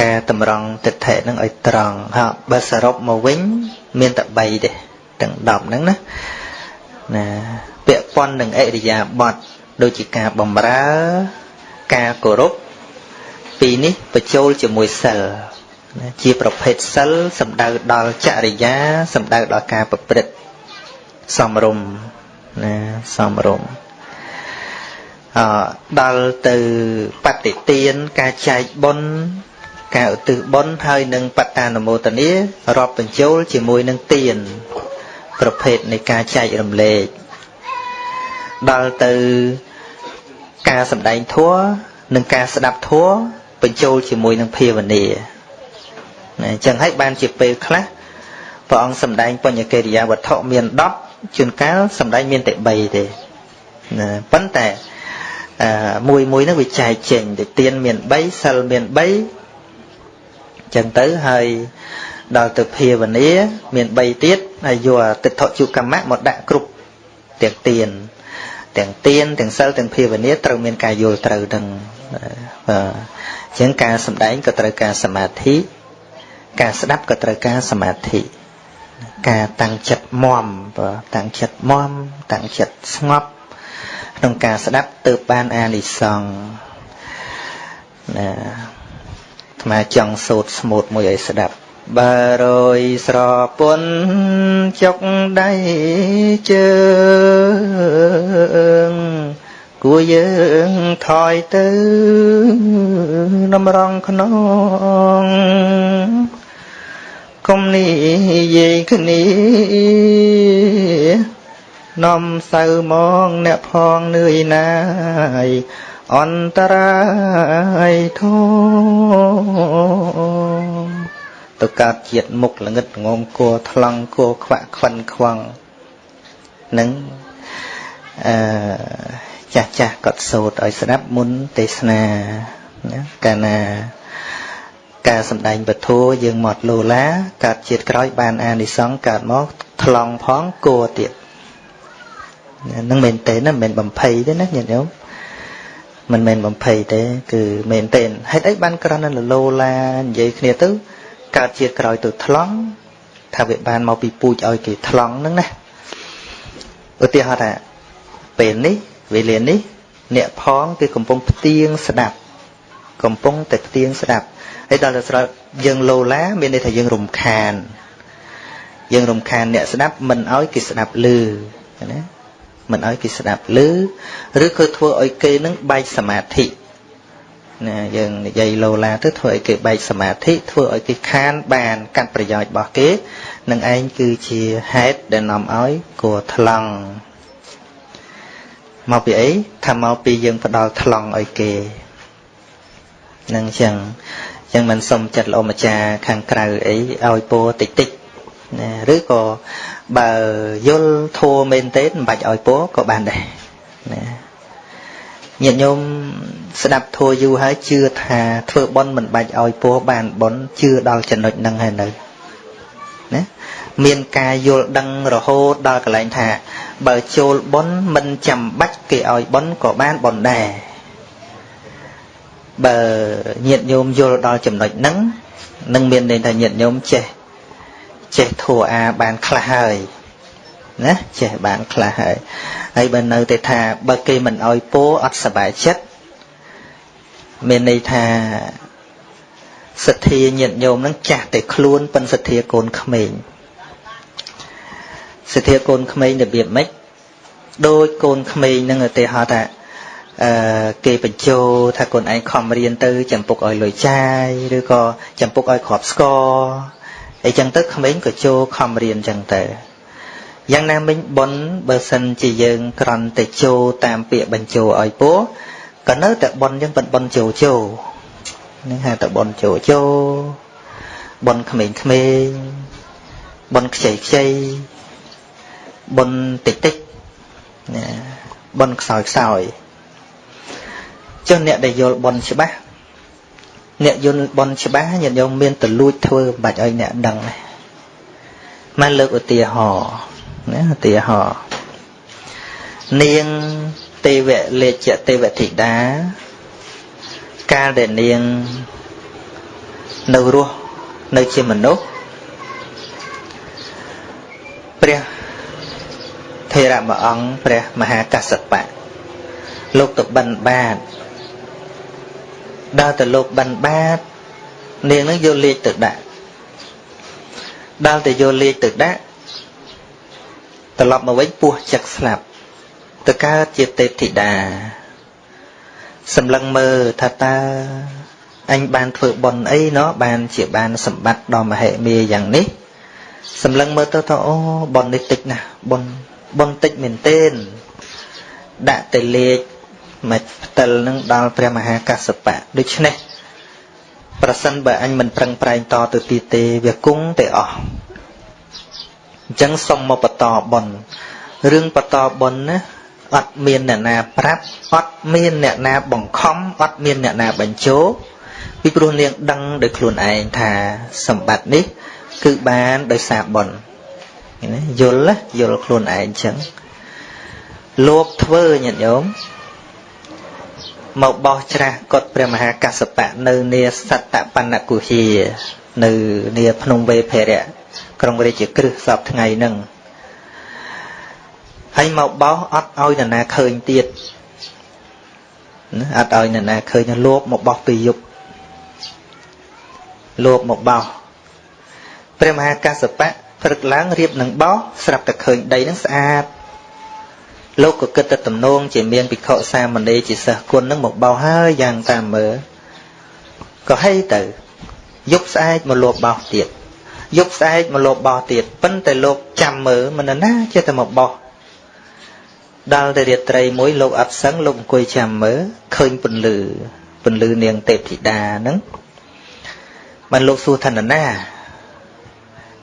ការតម្រង់ទិដ្ឋិនឹងឲ្យត្រង់ហើយបើសរុបមកវិញ មានតែ3ទេទាំង10ហ្នឹងណាណាពាក់ព័ន្ធនឹងអរិយាប័ត្រដូចជាការបំរើ ការគោរពពីរនេះបញ្ចូលជាមួយសិលណាជាប្រភេទសិលសំដៅដល់ចរិយាសំដៅដល់ការប្រព្រឹត្តសំរុំណាសំរុំអ ដល់ទៅបតិទានការចែកបុណ្យការឧទ្ទិសបុណ្យហើយនឹងបតានុមោទនារាប់បញ្ចូលជាមួយនឹងទាន ប្រភេទនៃការចែករំលែកដល់ទៅការសម្ដែងធัวនិងការស្ដាប់ធัวបញ្ចូលជាមួយនឹងភាវនាណាអញ្ចឹងហើយបានជាពេលខ្លះព្រះអង្គសម្ដែងបញ្ញកិរិយាវត្ថុមាន10ជួនកាលសម្ដែងមានតែ3ទេណាប៉ុន្តែអឺ មួយមួយហ្នឹងវាចែកចេញទៅទៀនមាន3សិលមាន3អញ្ចឹងទៅហើយដល់ទៅភាវនាមាន3ទៀតហើយយកទិដ្ឋជុកម្មៈមកដាក់គ្រប់ទាំងទៀនទាំងទៀនទាំងសិលទាំងភាវនាត្រូវមានការយល់ត្រូវនឹងបាទអញ្ចឹងការសម្ដែងក៏ត្រូវការសមាធិការស្ដាប់ក៏ត្រូវការសមាធិការតាំងចិត្តមមបាទតាំងចិត្តមមតាំងចិត្តស្ងប់ ក្នុងការស្ដាប់ទើបបានអានិសង្ឃណាអាត្មាចង់សូត្រស្មូតមួយឲ្យស្ដាប់បើរយស្រពន់ចុកដៃជើងគួរយើងថយទៅនំរងខ្នងកុំនេះយាយគ្នា នាំសៅមកអ្នកផងនឿយណាយអន្តរាយធំទៅកើតជាតិមុខល្ងិតងងគួថ្លង់គួខ្វាក់ខ្វិនខ្វងនឹងអឺចាស់ចាស់គាត់សូត្រឲ្យស្ដាប់មុនទេសនាណាកាលណាការសម្ដែងពធយើងមកលោឡាកើតជាតិក្រោយបានអានិសង្សកើតមកថ្លង់ផងគួទៀត នឹងមែនទេណាមិនមែនបំភ័យទេណាញាតិញោមមិនមែនបំភ័យទេ គឺមែនទេហេតុអីបានក្រណលលោឡានិយាយគ្នាទៅកើតជាក្រោយទៅថ្លង់ថាវាបានមកពីពូជឲ្យគេថ្លង់ហ្នឹងណាឧទាហរណ៍ថាពេលនេះវេលានេះអ្នកផងគឺកំពុងផ្ទៀងស្ដាប់កំពុងតែផ្ទៀងស្ដាប់ហើយដល់ទៅស្រាប់យើងលោឡាមានន័យថាយើងរំខាន យើងរំខានអ្នកស្ដាប់មិនឲ្យគេស្ដាប់ឮណា មិនឲ្យគេស្ដាប់ឮឬក៏ធ្វើឲ្យគេនឹងបែកសមាធិណាយើងនិយាយលោឡាទៅធ្វើឲ្យគេបែកសមាធិធ្វើឲ្យគេខានបានកាត់ប្រយោជន៍របស់គេនឹងឯងគឺជាហេតុដែលនាំឲ្យគួរថ្លង់មកពីអីថាមកពីយើងផ្ដាល់ថ្លង់ឲ្យគេនឹងចឹងចឹងមិនសុំចិត្តលោកម្ចាស់ខាងក្រៅអីឲ្យពោតិចតិច ណាឬក៏បើយល់ធัวមែនទេមិនបាច់ឲ្យពោក៏បានដែរណាញាតិញោមស្ដាប់ធัวយូរហើយជឿថាធ្វើបន់មិនបាច់ឲ្យពោបានបន់ជឿដល់ចំណុចហ្នឹងហើយនៅណាមានការយល់ដឹងរហូតដល់កន្លែងថា បើចូលបន់មិនចាំបាច់គេឲ្យបន់ក៏បានបន់ដែរបើញាតិញោមយល់ដល់ចំណុចហ្នឹងនឹងមានន័យថាញាតិញោមចេះ ចេះធัวអាបានខ្លះហើយណាចេះបានខ្លះហើយហើយបើនៅតែថាបើគេមិនអោយពោអត់សบายចិត្ត មានន័យថាសទ្ធាញាតិញោមនឹងចាស់តែខ្លួនប៉ិនសទ្ធាកូនក្មេងសទ្ធាកូនក្មេងរបៀបម៉េចដោយកូនក្មេងនឹងឧទាហរណ៍ថាអឺគេបញ្ជោថាកូនឯងខំរៀនទៅចំពុកឲ្យលុយចាយឬក៏ចំពុកឲ្យគ្រាប់ស្ករ អីចឹងទៅក្មេងក៏ចូលខំរៀនចឹងទៅយ៉ាងណាមិញប៉ុនបើសិនជាយើងក្រន់តែចូលតាមពាក្យបញ្ជោឲ្យពោក៏នៅតែប៉ុនយើងប៉ុនប៉ុនជោជោនឹងហៅតែប៉ុនជោជោប៉ុនក្មេងក្មេងប៉ុនខ្ចីខ្ចីប៉ុនតិចតិចណាប៉ុនខ្សោយខ្សោយចុះអ្នកដែលយល់ប៉ុនច្បាស់ អ្នកយល់ប៉ុនច្បាស់ញាតិញោមមានតលួចធ្វើមិនបាច់ឲ្យអ្នកដឹងទេមកលើកឧទាហរណ៍ណាឧទាហរណ៍នាងទេវលេជទេវធីតាកាលដែលនាងនៅរស់នៅជាមនុស្សព្រះថេរមួយអង្គព្រះមហាកសបៈលោកទៅបិណ្ឌបាត ដល់ទៅលោកបិណ្ឌបាតនាងនឹងយកលេខទៅដាក់ដល់ទៅយកលេខទៅដាក់ត្រឡប់មកវិញពោះចឹកស្លាប់ទៅកើតជាទេពធីតាសម្លឹងមើលថាតើអញបានធ្វើបុណ្យអីណោះបានជាបានសម្បត្តិដ៏មហិមាយ៉ាងនេះសម្លឹងមើលទៅថាអូបុណ្យនេះតិចណាស់បុណ្យបុណ្យតិចមែនទែនដាក់ទៅលេខ មកផ្ទិលនឹងដល់ព្រះមហាកសបៈដូច្នេះប្រសិនបើអញមិនប្រឹងប្រែងតទៅទៀតទេវាគង់តែអស់អញ្ចឹងសុំមកបន្តបុណ្យរឿងបន្តបុណ្យណាអត់មានអ្នកណាប្រាប់អត់មានអ្នកណាបង្ខំអត់មានអ្នកណាបញ្ជោពីព្រោះនាងដឹងដោយខ្លួនឯងថាសម្បត្តិនេះ គឺបានដោយសារបុណ្យណាយល់យល់ខ្លួនឯងអញ្ចឹងលោភធ្វើញាតិញោម មកបោះច្រាស់កត់ព្រះមហាកសបៈនៅនាសត្តបណ្ណគុហានៅនាភ្នំវេភរៈក្រុងរាជក្រឹសសពថ្ងៃហ្នឹងហើយមកបោសអត់ឲ្យនរណាឃើញទៀតណាអត់ឲ្យនរណាឃើញលោបមកបោសពេលយប់លោបមកបោសព្រះមហាកសបៈព្រឹកឡើងរៀបនឹងបោសស្រាប់តែឃើញដីនឹងស្អាត លោកក៏គិតទៅទំនងជាមានភិក្ខុសាមណេរជាសិស្សគុណនឹងមកបោសហើយយ៉ាងតាមមើលក៏ហីទៅយប់ស្អែកមកលបបោសទៀតយប់ស្អែកមកលបបោសទៀតប៉ុន្តែលោកចាំមើលមិនណាចេះតែមកបោសដល់តែរាត្រីមួយលោកអត់សឹងលោកអង្គុយចាំមើលឃើញពន្លឺពន្លឺនាងទេពធីតាហ្នឹងបានលោកសួរថាណា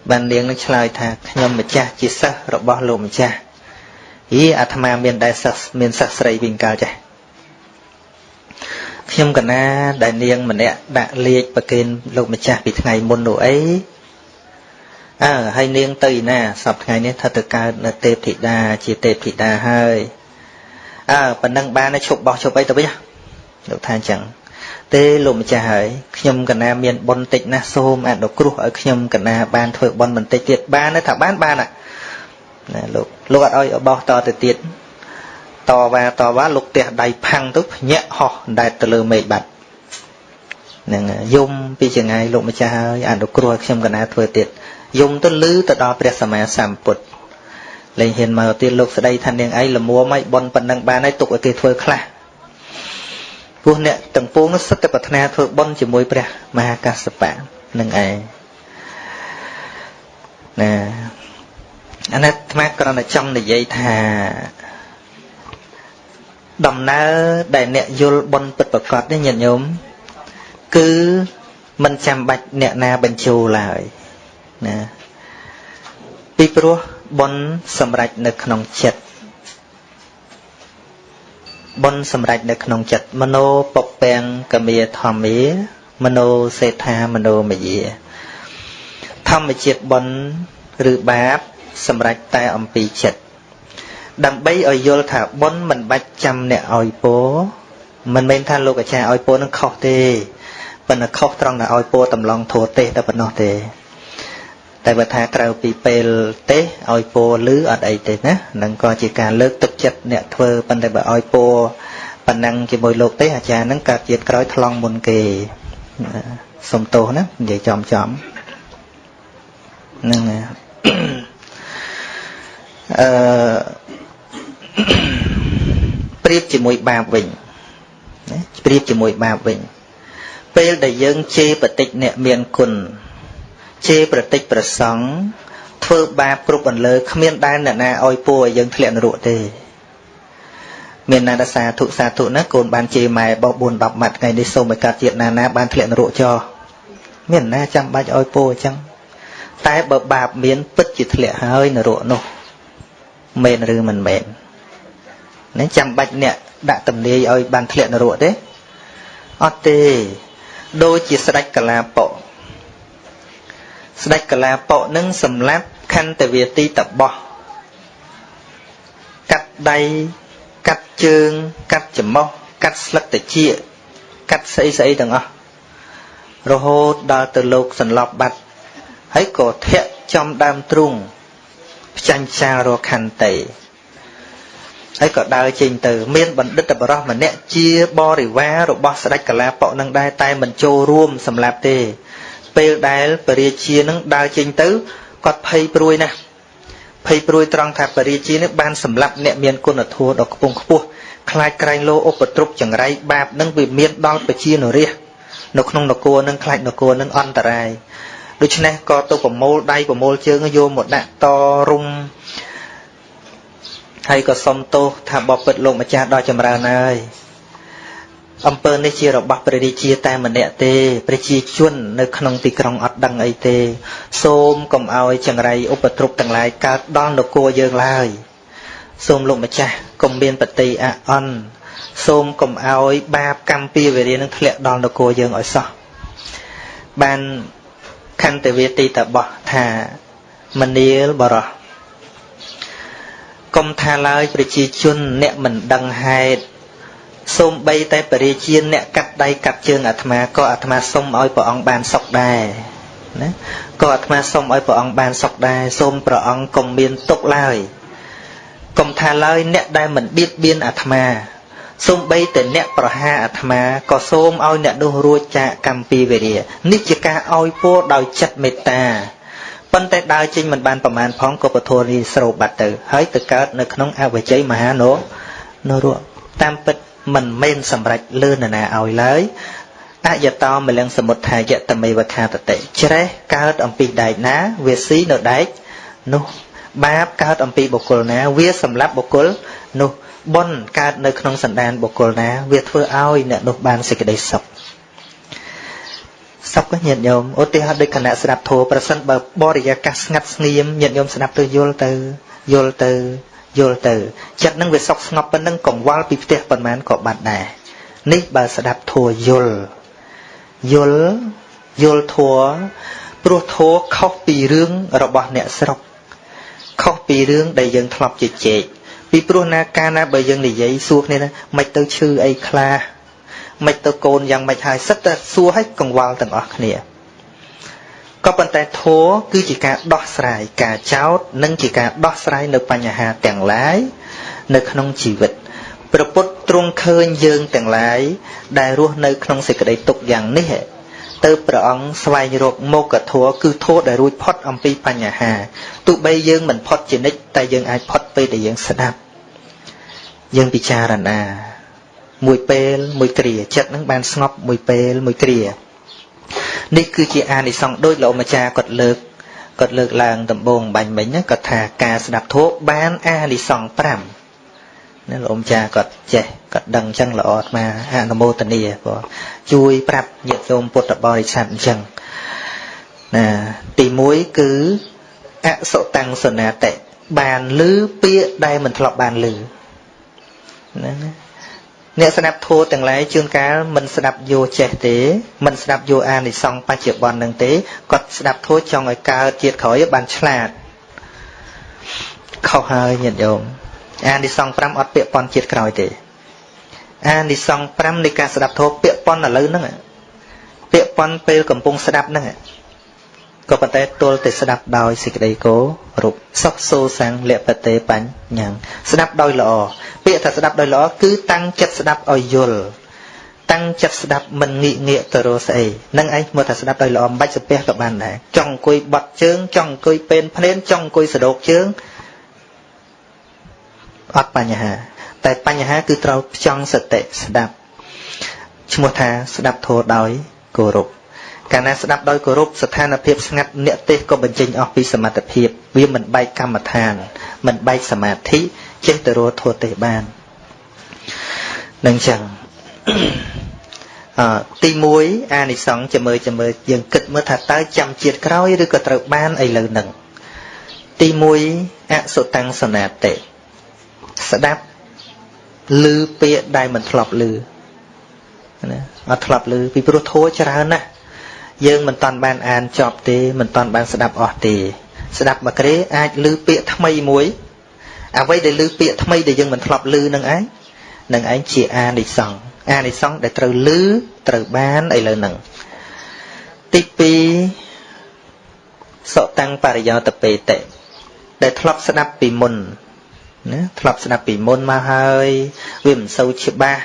បាននាងនឹងឆ្លើយថាខ្ញុំម្ចាស់ជាសិស្សរបស់លោកម្ចាស់ យីអាត្មាមានដែរសិស្សមានសិស្សស្រីវិញកាលចាស់ខ្ញុំកណាដែលនាងម្នាក់ដាក់លេខប្រគេនលោកម្ចាស់ពីថ្ងៃមុននោះអីអើហើយនាងទៅណាសប្តាហ៍នេះថាទៅកើតនៅទេពធីតាជាទេពធីតាហើយអើប៉ណ្ណឹងបានឈប់បោះឈប់អីទៅវិញលោកថាអញ្ចឹងទេលោកម្ចាស់ហើយខ្ញុំកណាមានបុណ្យតិចណាស់សូមអនុគ្រោះឲ្យខ្ញុំកណាបានធ្វើបុណ្យបន្តិចទៀតបាន ថាបានបានណាលោក លោកអត់ឲ្យបោះតទៅទៀតតវ៉ាតវ៉ាលោកទះដៃផាំងទៅភ្ញាក់ហោះដែតទៅលើមេឃបាត់នឹងយំពីចងាយលោកម្ចាស់ហើយអនុគ្រោះឲ្យខ្ញុំកណាធ្វើទៀតយំទៅលឺទៅដល់ព្រះសម្មាសម្ពុទ្ធលែងហ៊ានមកទៀតលោកស្ដីថានាងឯងលមួមឲ្យបនប៉ុណ្ណឹងបានហើយទុកឲ្យគេធ្វើខ្លះព្រោះអ្នកទាំងពួងនោះសិតតែប្រាថ្នាធ្វើបនជាមួយព្រះមហាកសបៈនឹងឯងណា អានេះអាត្មាគ្រាន់តែចង់និយាយថាដំណើរដែលអ្នកយល់បនពិតប្រកបនេះញាតិញោមគឺមិនចាំបាច់អ្នកណាបញ្ជូលឡើយណាពីព្រោះបុណ្យសម្រេចនៅក្នុងចិត្តបុណ្យសម្រេចនៅក្នុងចិត្តមโนពពាំងកមាធម្មាមโนសេដ្ឋាមโนមយាធម្មជាតិបុណ្យឬបាប សម្រេចតែអំពីចិត្តដើម្បីឲ្យយល់ថាបុណ្យមិនបាច់ចាំអ្នកឲ្យពោមិនមែនថាលោកអាចារ្យឲ្យពោនឹងខុសទេប៉ុន្តែខុសត្រង់តែឲ្យពោតម្លងធัวទេតែប៉ុណ្ណោះទេ តែបើថាក្រៅពីពេលទេឲ្យពោលឺអត់អីទេណានឹងក៏ជាការលើកទឹកចិត្តអ្នកធ្វើប៉ុន្តែបើឲ្យពោប៉ុណ្ណឹងជាមួយលោកទេអាចារ្យហ្នឹងកើតជាតិក្រោយថ្លង់មុនគេសុំទោសណានិយាយចំចំហ្នឹង អឺប្រៀបជាមួយបាបវិញណាប្រៀបជាមួយបាបវិញពេលដែលយើងជេរបតិចអ្នកមានគុណជេរប្រតិចប្រសង់ធ្វើបាបគ្រប់អន្លើគ្មានដែលអ្នកណាឲ្យពួរឲ្យយើងធ្លាក់នរកទេមានណាដសាធុសាធុណាកូនបានជេរម៉ែបោះ4 10ម៉ាត់ថ្ងៃនេះសូមឲ្យកើតជាតិណាណាបានធ្លាក់នរកចោមានណាចាំបាច់ឲ្យពួរអញ្ចឹងតែបើបាបមានពិតជាធ្លាក់ហើយនរកនោះ មែនឬមិនមែននេះចាំបាច់អ្នកដាក់ទំនាយឲ្យបានធ្លាក់នរកទេអត់ទេដូចជាស្ដេចកលាបកស្ដេចកលាបកនឹងសម្លាប់ខន្តវាទីតបោះកាត់ដៃកាត់ជើងកាត់ច្រមុះកាត់ស្លឹកតាជាកាត់ស្អីស្អីទាំងអស់រហូតដល់ទៅលោកសន្លប់បាត់ហើយក៏ធាក់ចំដើមទ្រូង ផ្ចាញ់ផ្សាលរកខន្តីហើយក៏ដើរចេញទៅ មានបណ្ឌិតបរោះម្នាក់ជាបរិវាររបស់ស្ដេចកលាបកនឹងដែរតែមិនចូលរួមសម្រាប់ទេ ពេលដែលពរាជានឹងដើរចេញទៅគាត់ភ័យព្រួយណាស់ភ័យព្រួយត្រង់ថាពរាជានេះបានសម្លាប់អ្នកមានគុណធម៌ដ៏ខ្ពង់ខ្ពស់ខ្លាចក្រែងលោឧបទ្រពចង្រៃបាបនឹងវាមានដល់ប្រជានរាជនៅក្នុងនគរនឹងខ្លាចនគរនឹងអន្តរាយ ដូច្នេះក៏ទៅប្រមូលដៃប្រមូលជើងយកមកដាក់តរុំហើយក៏សុំទោសថាបបិទ្ធលោកម្ចាស់ដល់ចម្រើនហើយអំពើនេះជារបស់ព្រះរាជាតែម្នាក់ទេប្រជាជននៅក្នុងទីក្រុងអត់ដឹងអីទេ សូមកុំឲ្យចង្រៃឧបទ្រពទាំងឡាយកើតដល់នគរយើងឡើយសូមលោកម្ចាស់កុំមានបតីអអន់សូមកុំឲ្យបាបកម្មពីវេរានឹងធ្លាក់ដល់នគរយើងឲ្យសោះបាន ខន្តវាទីតបោះថាមនាលបរោះកុំថាឡើយប្រជាជនអ្នកមិនដឹងហេតុសូមបីតែបរិជាអ្នកកាត់ដៃកាត់ជើងអាត្មាក៏អាត្មាសូមឲ្យព្រះអង្គបានសុខដែរណាក៏អាត្មាសូមឲ្យព្រះអង្គបានសុខដែរសូមព្រះអង្គកុំមានទុកឡើយកុំថាឡើយអ្នកដែលមិនបៀតបៀនអាត្មា សូមបីតែអ្នកប្រហារអាត្មាក៏សូមឲ្យអ្នកនោះរួចចាកកម្មពីវេរានេះជាការឲ្យពរដោយចិត្តមេត្តាប៉ុន្តែដើរចេញមិនបានប្រមាណផងក៏ពធនេះស្រោបបាត់ទៅហើយទៅកើតនៅក្នុងអវជ័យមហានោនរៈតាមពិតមិនមែនសម្រេចលឿនណាឲ្យឡើយអយតោមលិងសមុទ្ធាយតមេវខាតតិច្រេះកើតអំពីដែកណាវាស៊ីនៅដែកនោះបាបកើតអំពីបុគ្គលណា វាសម្លាប់បុគ្គលនោះ បុណ្យកើតនៅក្នុងសន្តានបុគ្គលណាវាធ្វើឲ្យអ្នកនោះបានសេចក្តីសុខសុខញាតិញោមឧទាហរណ៍ដូចគណៈស្ដាប់ធម៌ប្រសិនបើបរិយាកាសស្ងាត់ស្ងៀមញាតិញោមស្ដាប់ទៅយល់ទៅយល់ទៅយល់ទៅចិត្តនឹងវាសុខស្ងប់ប៉ុណ្ណឹងកង្វល់ពីផ្ទះប៉ុន្មានក៏បាត់ដែរនេះបើស្ដាប់ធัวយល់យល់យល់ធัวព្រោះធัวខុសពីរឿងរបស់អ្នកស្រុកខុសពីរឿងដែលយើងធ្លាប់ជជែក ពីព្រោះណាកាលណាបើយើងនិយាយសួរគ្នាណាមិនទៅឈឺអីខ្លះមិនទៅកូនយ៉ាងម៉េចហើយសិតតែសួរឲ្យកង្វល់ទាំងអស់គ្នាក៏ប៉ុន្តែធម៌គឺជាការដោះស្រាយការចោតនិងជាការដោះស្រាយនៅបញ្ហាទាំងឡាយនៅក្នុងជីវិតព្រះពុទ្ធទ្រង់ឃើញយើងទាំងឡាយដែលរស់នៅក្នុងសេចក្តីទុក្ខយ៉ាងនេះ ទៅព្រះអង្គស្វែងរកមោគធម៌គឺធម៌ដែលរួចផុតអំពីបញ្ហាទោះបីយើងមិនផុតជានិច្ចតែយើងអាចផុតពេលដែលយើងស្ដាប់យើងពិចារណា មួយពេលមួយគ្រាចិត្តនឹងបានស្ងប់មួយពេលមួយគ្រានេះគឺជាអានិសង្សដូចលោកម្ចាស់គាត់លើកគាត់លើកឡើងដំបូងបាញ់មិញគាត់ថាការស្ដាប់ធម៌បានអានិសង្ស5 ណាលោកម្ចាស់គាត់ចេះគាត់ដឹងអញ្ចឹងល្អអាត្មាអនុមោទនាព្រោះជួយប្រាប់ញាតិញោមពុទ្ធបរិស័ទអញ្ចឹងណាទី1គឺអសុតាំងសនាតិបានលឺពាក្យដែលមិនធ្លាប់បានលឺណាអ្នកស្ដាប់ធម៌ទាំងឡាយជួនកាលមិនស្ដាប់យោចេះទេមិនស្ដាប់យោអានិសង្សបច្ចុប្បន្ននឹងទេគាត់ស្ដាប់ធម៌ចង់ឲ្យកើតជាតិក្រោយបានឆ្លាតខុសហើយញាតិញោម អានិសង្ស5អត់ពាក្យប៉ុនជាតិក្រោយទេអានិសង្ស5នៃការស្ដាប់ធម៌ពាក្យប៉ុនឥឡូវហ្នឹងពាក្យប៉ុនពេលកំពុងស្ដាប់ហ្នឹងក៏ប៉ុន្តែទល់តែស្ដាប់ដោយសេចក្តីគោរពសុខសូសាំងលពតេបញ្ញ៉ាស្ដាប់ដោយល្អពាក្យថាស្ដាប់ដោយល្អគឺតាំងចិត្តស្ដាប់ឲ្យយល់តាំងចិត្តស្ដាប់មិនងាកងាកទៅរកស្អីនឹងឯងមើលថាស្ដាប់ដោយល្អមិនបាច់សាពះក៏បានដែរចង់អង្គុយបត់ជើងចង់អង្គុយពេនភ្នែនចង់អង្គុយសដោកជើង អត់បញ្ហា តែបញ្ហាគឺត្រូវផ្ចង់សតិស្ដាប់ឈ្មោះថាស្ដាប់ធម៌ដោយគោរពកាលណាស្ដាប់ដោយគោរពស្ថានភាពស្ងាត់អ្នកទេសក៏បញ្ចេញអស់ពីសមត្ថភាព វាមិនបែកកម្មដ្ឋាន មិនបែកសមាធិចេះទៅរកធម៌ទេសបាននឹងចឹងអទី1អានិសង្ឃចាំមើលចាំមើលយើងគិតមើលថាតើចាំជាតិក្រោយឬក៏ត្រូវបានឥឡូវហ្នឹងទី1អសុតាំងសនាតិ ស្ដាប់ឮពាក្យដែលមិនធ្លាប់ឮណាអត់ធ្លាប់ឮពីព្រោះធัวច្រើនណាស់យើងមិនតាន់បានអានចប់ទេមិនតាន់បានស្ដាប់អស់ទេ ស្ដាប់មកក្រេអាចឮពាក្យថ្មីមួយអ្វីដែលឮពាក្យថ្មីដែលយើងមិនធ្លាប់ឮនឹងឯងនឹងឯងជាអានិសង្ឃអានិសង្ឃដែលត្រូវឮត្រូវបានឥឡូវហ្នឹងទី2សតាំងបរិយោតពេតិដែលធ្លាប់ស្ដាប់ពីមុន ណាធ្លាប់ស្ដាប់ពីមុនមកហើយវាមិនសូវច្បាស់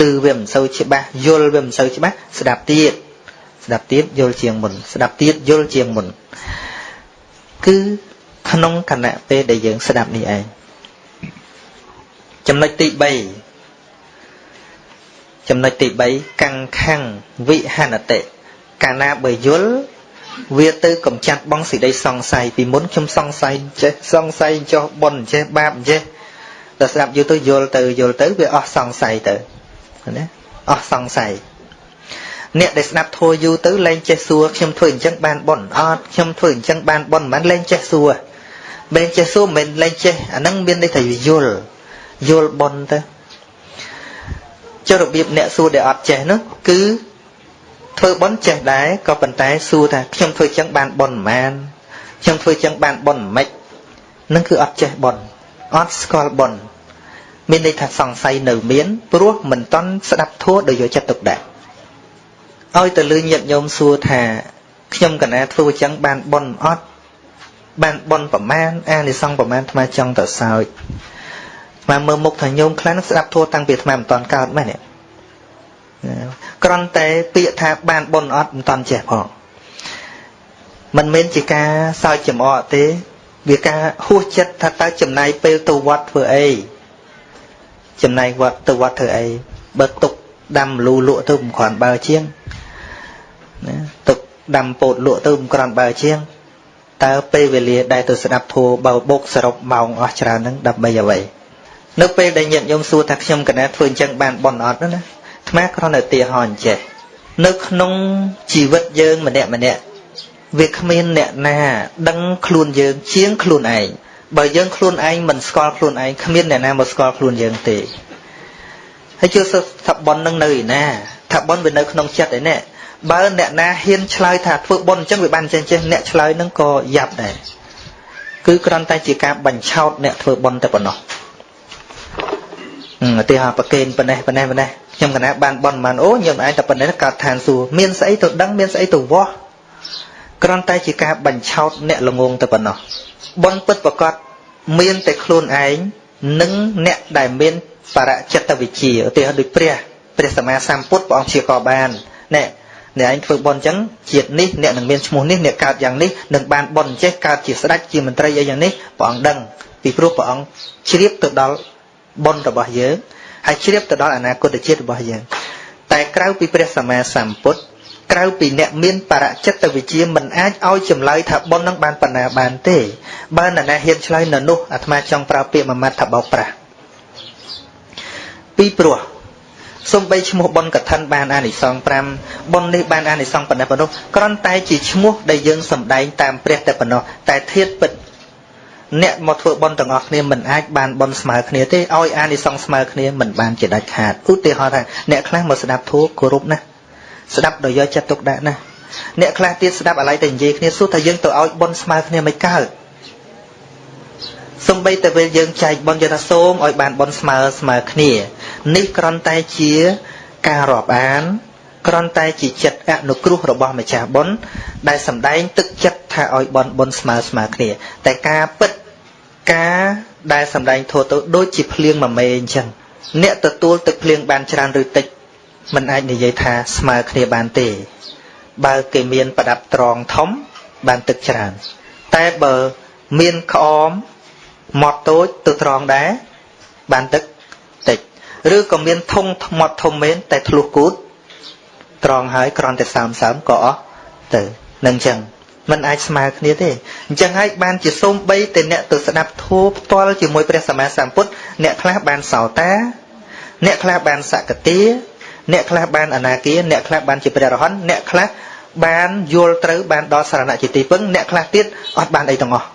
ឮវាមិនសូវច្បាស់យល់វាមិនសូវច្បាស់ស្ដាប់ទៀតស្ដាប់ទៀតយល់ជាងមុន ស្ដាប់ទៀតយល់ជាងមុនគឺក្នុងគណៈពេលដែលយើងស្ដាប់នេះឯងចំណុចទី3ចំណុចទី3កੰខੰវិហនតិកាលណាបើយល់ វាទៅកំចាត់បងសេចក្តីសង្ស័យពីមុនខ្ញុំសង្ស័យចេះសង្ស័យចោះប៉ុនចេះបាបចេះដល់ស្ដាប់យល់ទៅយល់ទៅយល់ទៅវាអស់សង្ស័យទៅណាអស់សង្ស័យអ្នកដែលស្ដាប់ធัวយូរទៅលែងចេះសួរខ្ញុំធ្វើអញ្ចឹងបានប៉ុនអត់ខ្ញុំធ្វើអញ្ចឹងបានប៉ុនមិនលែងចេះសួរមិនចេះសួរមិនលែងចេះអាហ្នឹងមានន័យថាយល់យល់ប៉ុនទៅចុះរបៀបអ្នកសួរដែលអត់ចេះនោះគឺ ធ្វើប៉ុនចេះដែរក៏ប៉ុន្តែសួរថាខ្ញុំធ្វើចឹងបានប៉ុនប៉ុន្មានខ្ញុំធ្វើចឹងបានប៉ុនមិននឹងគឺអត់ចេះប៉ុនអត់ស្គាល់ប៉ុនមានន័យថាសង្ស័យនៅមានព្រោះមិនតន់ស្ដាប់ធัวដោយយកចិត្តទុកដាក់ឲ្យទៅលឺញាតញោមសួរថាខ្ញុំកណាធ្វើចឹងបានប៉ុនអត់បានប៉ុនប្រមាណអានិសង្ឃប្រមាណអាត្មាចង់ទៅសើចអាត្មាមើលមុខថាញោមខ្លះនឹងស្ដាប់ធัวតាំងពីអាត្មាមិនតន់កើតមែនទេ គ្រាន់តែពាក្យថាបានប៉ុនអត់មិនតន់ចេះផងមិនមែនជាការសើចចំអកទេ វាការហួសចិត្តថាតើចំណាយពេលទៅវត្តធ្វើអីចំណាយវត្តទៅវត្តធ្វើអីបើទុកដាំលូលក់ទៅមិនគ្រាន់បើជាងណាទុកដាំពោតលក់ទៅមិនគ្រាន់បើជាងតើពេលវេលាដែលទៅស្ដាប់ធัวបើបុកសរុបម៉ោងអស់ច្រើនហ្នឹងដើម្បីអ្វីនៅពេលដែលញាតិញោមសួរថាខ្ញុំកណាធ្វើអញ្ចឹងបានបន់អត់ណា អាត្មាគ្រាន់តែទាហរណ៍អញ្ចេះនៅក្នុងជីវិតយើងម្នាក់ម្នាក់វាគ្មានអ្នកណាដឹងខ្លួនយើងជាងខ្លួនឯងបើយើងខ្លួនឯងមិនស្គាល់ខ្លួនឯងគ្មានអ្នកណាមកស្គាល់ខ្លួនយើងទេហើយជឿថាប៉ុននឹងនៅឯណាថាប៉ុនវានៅក្នុងចិត្តឯនេះបើអ្នកណាហ៊ានឆ្លើយថាធ្វើប៉ុនអញ្ចឹងវាបានចេះចេះអ្នកឆ្លើយនឹងក៏យ៉ាប់ដែរគឺគ្រាន់តែជាការបញ្ឆោតអ្នកធ្វើប៉ុនតែប៉ុណ្ណោះ ឧទាហរណ៍ប្រកេនប៉ុណ្ណេះប៉ុណ្ណេះប៉ុណ្ណេះខ្ញុំកណាបានប៉ុនបានអូញោមឯងតែប៉ុណ្ណេះកើតឋានសួគ៌មានស្អីទៅដឹងមានស្អីទៅវាស់គ្រាន់តែជាការបញ្ឆោតអ្នកល្ងងទៅប៉ុណ្ណោះប៉ុនពិតប្រកបមានតែខ្លួនឯងនិងអ្នកដែលមានបរចិត្តវិជាឧទាហរណ៍ដូចព្រះព្រះសម្មាសម្ពុទ្ធព្រះអង្គជាក៏បានណែអ្នកឯងធ្វើបន់អញ្ចឹងជាតិនេះអ្នកនឹងមានឈ្មោះនេះអ្នកកើតយ៉ាងនេះនឹងបានបន់ចេះកើតជាស្ដេចជាមន្ត្រីអីយ៉ាងនេះព្រះអង្គដឹងពីព្រោះព្រះអង្គជ្រាបទៅដល់ បន់របស់យើងហើយជ្រាបទៅដល់អនាគតជាតិរបស់យើងតែក្រៅពីព្រះសម្មាសម្ពុទ្ធក្រៅពីអ្នកមានបរចិត្តវិជាមិនអាចឲ្យចម្លើយថាប៉ុននឹងបានបណ្ណាបានទេបើនរណាហ៊ានឆ្លើយនៅនោះអាត្មាចង់ប្រើពាក្យមួយម៉ាត់ថាបោកប្រាស់ពីព្រោះសំបីឈ្មោះប៉ុនកឋិនបានអានិសង្ស5ប៉ុននេះបានអានិសង្សប៉ុណ្ណេះប៉ុណ្ណោះគ្រាន់តែជាឈ្មោះដែលយើងសំដែងតាមព្រះតែប៉ុណ្ណោះតែធៀបពិត អ្នកមកធ្វើប៉ុនទាំងអស់គ្នាមិនអាចបានប៉ុនស្មើគ្នាទេឲ្យអានិសង្សស្មើគ្នាមិនបានជាដាច់ខាតឧទាហរណ៍ថាអ្នកខ្លះមកស្ដាប់ធម៌គោរពណាស់ស្ដាប់ដោយយកចិត្តទុកដាក់ណាអ្នកខ្លះទៀតស្ដាប់អាឡ័យតែនិយាយគ្នាសួរថាយើងទៅឲ្យប៉ុនស្មើគ្នាមិនកើតសំបីតែពេលយើងចែកប៉ុនយើងថាសូមឲ្យបានប៉ុនស្មើស្មើគ្នា នេះគ្រាន់តែជាការរាប់អានគ្រាន់តែជាចិត្តអនុគ្រោះរបស់ម្ចាស់បុណ្យដែលសម្ដែងទឹកចិត្តថាឲ្យបនបុណ្យស្មើស្មើគ្នា តែការពិត ការដែលសម្ដែងធោះទៅដូចជាភ្លៀងមួយមេអញ្ចឹងអ្នកទទួលទឹកភ្លៀងបានច្រើនឬតិចมันអាចនិយាយថាស្មើគ្នាបានទេ បើគេមានប្រដាប់ត្រង់ធំបានទឹកច្រើន តែបើមានក្អមម៉ត់តូចទៅត្រង់ដែរបានទឹកតិចឬក៏មានធុងថ្មត់ធំមែនតែធ្លុះគូតត្រង់ហើយក្រន់តែសើមសើមក៏អស់ទៅនឹងចឹង มันអាចស្មើគ្នាទេអញ្ចឹងហើយបានជាសូមបីតែអ្នកទៅស្ដាប់ធម៌ផ្ទាល់ជាមួយព្រះសម្មាសម្ពុទ្ធអ្នកខ្លះបានសោតា អ្នកខ្លះបានសកតិអ្នកខ្លះបានអនាគាអ្នកខ្លះបានជាព្រះរហន្តអ្នកខ្លះបានយល់ត្រូវបានដល់សារណៈជាទីពឹងអ្នកខ្លះទៀតអត់បានអីទាំងអស់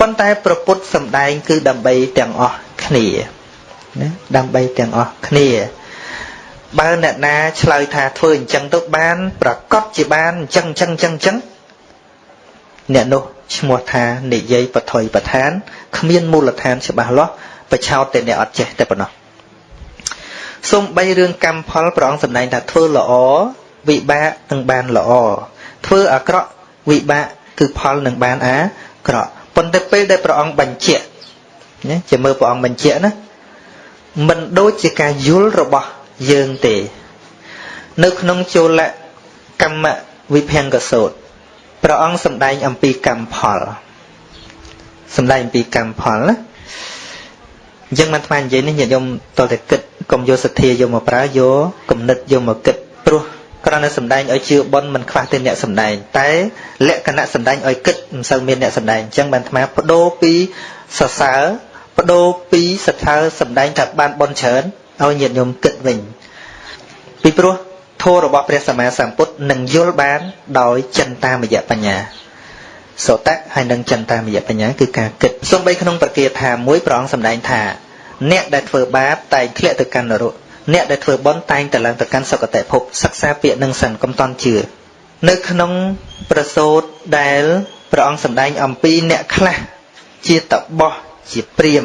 ប៉ុន្តែប្រពុតសំដែងគឺដើម្បីទាំងអស់គ្នាណាដើម្បីទាំងអស់គ្នា បើអ្នកណាឆ្លើយថាធ្វើអញ្ចឹងទៅបាន ប្រកាសជាបានអញ្ចឹងអញ្ចឹងអញ្ចឹងអញ្ចឹងអ្នកនោះឈ្មោះថានិយាយបថុយប្រឋានគ្មានមូលដ្ឋានច្បាស់លាស់បឆោតតែអ្នកអត់ចេះតែប៉ុណ្ណោះសូមបីរឿងកម្មផលប្រងសម្ដែងថាធ្វើល្អវិបាកនឹងបានល្អធ្វើអាក្រក់វិបាកគឺផលនឹងបានអាក្រក់ប៉ុន្តែពេលដែលព្រះអង្គបញ្ជាក់ណាជាមើលព្រះអង្គបញ្ជាក់ណាមិនដូចជាការយល់របស់ យើងទេ នៅក្នុងចូលកម្មវិភង្គសោតព្រះអង្គសម្ដែងអំពីកម្មផលសម្ដែងអំពីកម្មផលណាអញ្ចឹងមិនថ្មនិយាយនេះញាតិញោមតតែគិតកុំយកសទ្ធាយកមកប្រើយកគំនិតយកមកគិតព្រោះគ្រាន់តែសម្ដែងឲ្យជឿបនមិនខ្វះទេអ្នកសម្ដែងតែលក្ខណៈសម្ដែងឲ្យគិតមិនសូវមានអ្នកសម្ដែងអញ្ចឹងបានថ្មបដូរពីសរសើរបដូរពីសថើសម្ដែងថាបានបនច្រើន ឲ្យញាតិញោមគិតវិញពីព្រោះធម៌របស់ព្រះសម្មាសម្ពុទ្ធនឹងយល់បានដោយចិន្តាមយៈបញ្ញាសោតៈហើយនឹងចិន្តាមយៈបញ្ញាគឺការគិតសំបីក្នុងប្រគាថាមួយប្រងសម្ដែងថា អ្នកដែលធ្វើបាបតែងធ្លាក់ទៅកាន់នរកអ្នកដែលធ្វើបុណ្យតែងតែឡើងទៅកាន់សុគតិភពសិក្សាពាក្យនឹងសិនកុំតន់ជឿនៅក្នុងប្រសូតដែលព្រះអង្គសម្ដែងអំពីអ្នកខ្លះជាតបោះជាព្រាម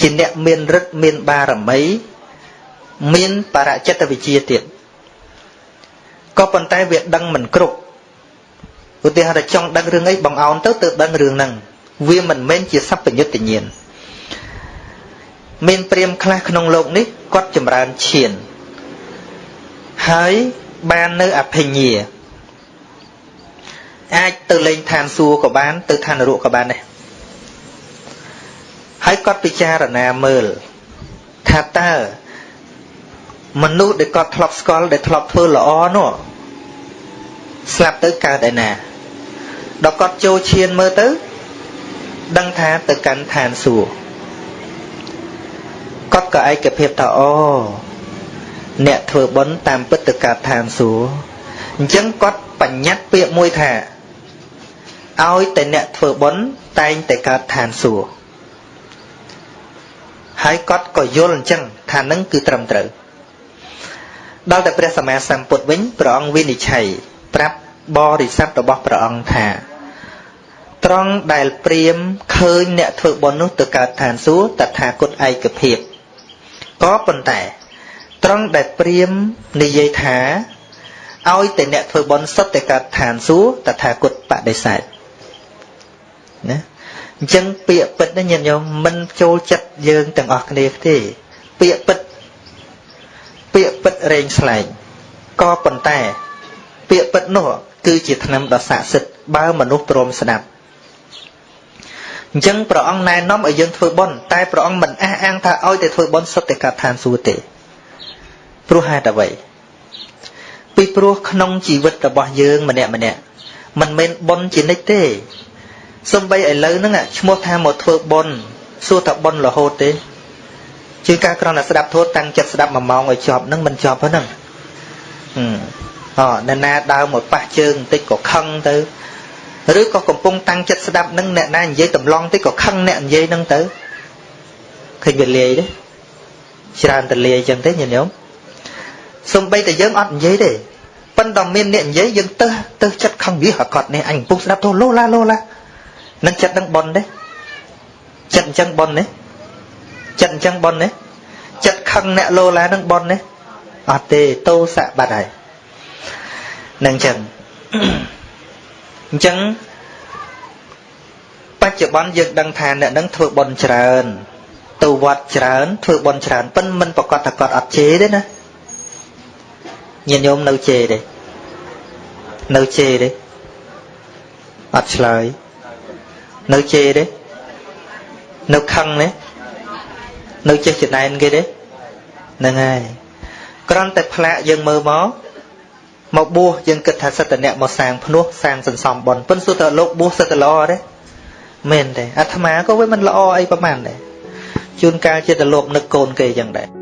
ជាអ្នកមានឫទ្ធិមានបារមី មានបរចិត្តវិជាទៀតក៏ប៉ុន្តែវាដឹងមិនគ្រប់ឧទាហរណ៍ចង់ដឹងរឿងអីបងអោនទៅទើបដឹងរឿងហ្នឹងវាមិនមែនជាសัพញ្ញត្តិញាណមានព្រាមខ្លះក្នុងលោកនេះគាត់ចម្រើនឈានហើយបាននៅអភិញ្ញាអាចទៅលេងឋានសួគ៌ក៏បាន ទៅឋាននរកក៏បានដែរ ហើយគាត់ពិចារណាមើលថាតើមនុស្សដែលគាត់ធ្លាប់ស្គាល់ដែលធ្លាប់ធ្វើល្អនោះស្លាប់ទៅកើតឯណាដល់គាត់ចូលឈានមើលទៅ ដឹងថាទៅកាន់ឋានសួគ៌គាត់ក៏ឯកភាពថាអូអ្នកធ្វើបុណ្យតាមពិតទៅកើតឋានសួគ៌អញ្ចឹងគាត់បញ្ញត្តិពាក្យមួយថាឲ្យតែអ្នកធ្វើបុណ្យតែងតែកើតឋានសួគ៌ ហើយគាត់ក៏យល់អញ្ចឹងថានឹងគឺត្រឹមត្រូវដល់តែព្រះសម្មាសម្ពុទ្ធវិញព្រះអង្គវិនិច្ឆ័យប្រាប់បរិស័ទរបស់ព្រះអង្គថាត្រង់ដែលព្រាមឃើញអ្នកធ្វើបុណ្យនោះទៅកើតឋានសួគ៌តថាគតឯកភាពក៏ប៉ុន្តែ ត្រង់ដែលព្រាមនិយាយថាឲ្យតែអ្នកធ្វើបុណ្យសុទ្ធតែកើតឋានសួគ៌តថាគតបដិសេធណា អញ្ចឹងពាក្យពិតនេះញាតិញោមមិនចូលចិត្តយើងទាំងអស់គ្នាទេពាក្យពិតពាក្យពិតរែងស្លែងក៏ប៉ុន្តែ ពាក្យពិតនោះគឺជាថ្នាំដ៏ស័ក្តិសិទ្ធិបើមនុស្សព្រមស្ដាប់អញ្ចឹងព្រះអង្គណែនាំឲ្យយើងធ្វើបុណ្យតែព្រះអង្គមិនអះអាងថាឲ្យតែធ្វើបុណ្យសុទ្ធតែកាត់ឋានសួគ៌ទេព្រោះហេតុអ្វីពីព្រោះក្នុងជីវិតរបស់យើងម្នាក់ម្នាក់មិនមែនបុណ្យជានិច្ចទេ សំបីឥឡូវហ្នឹងឈ្មោះថាមកធ្វើបុណ្យសួរថាបុណ្យរហូតទេជាការក្រណស្ដាប់ធម៌តាំងចិត្តស្ដាប់មួយម៉ោងឲ្យចប់ហ្នឹងមិនចប់ហ្នឹងអឺណែណាដើរមកប៉ះជើងបន្តិចក៏ខឹងទៅឬក៏កំពុងតាំងចិត្តស្ដាប់នឹងអ្នកណានិយាយតម្លងតិចក៏ខឹងអ្នកនិយាយនឹងទៅឃើញវាលាយទេច្រើនតលាយចឹងទេញាតិញោមសំបីតែយើងអត់និយាយទេប៉ុន្តែមានអ្នកនិយាយយើងទៅទៅចិត្តខឹងវាហកត់នេះអញកំពុងស្ដាប់ទៅលោឡាលោឡា នឹងចិត្តនឹងប៉ុនទេចិត្តអញ្ចឹងប៉ុនទេចិត្តអញ្ចឹងប៉ុនទេចិត្តខឹងអ្នកលោឡានឹងប៉ុនទេអត់ទេតោសៈបាត់ហើយនឹងចឹងអញ្ចឹងបច្ចុប្បន្នយើងដឹងថាអ្នកនឹងធ្វើបន់ច្រើនទៅវត្តច្រើនធ្វើបន់ច្រើនប៉ិនមិនប្រកាសថាគាត់អត់ជេរទេណាញាតិញោមនៅជេរទេនៅជេរទេអត់ឆ្លើយ នៅជេរទេនៅខឹងទេនៅចេះចំណែនគេទេហ្នឹងហើយគ្រាន់តែផ្លាកយើងមើលមកមកបួសយើងគិតថាសិទ្ធិអ្នកមកសាងភ្នោះសាងសន្សំបនប៉ុន្តែទៅលោកបួសសិទ្ធិល្អទេមែនទេអាត្មាក៏វាមិនល្អអីប្រហែលដែរជួនកាលចិត្តលោកនឹកកូនគេចឹងដែរ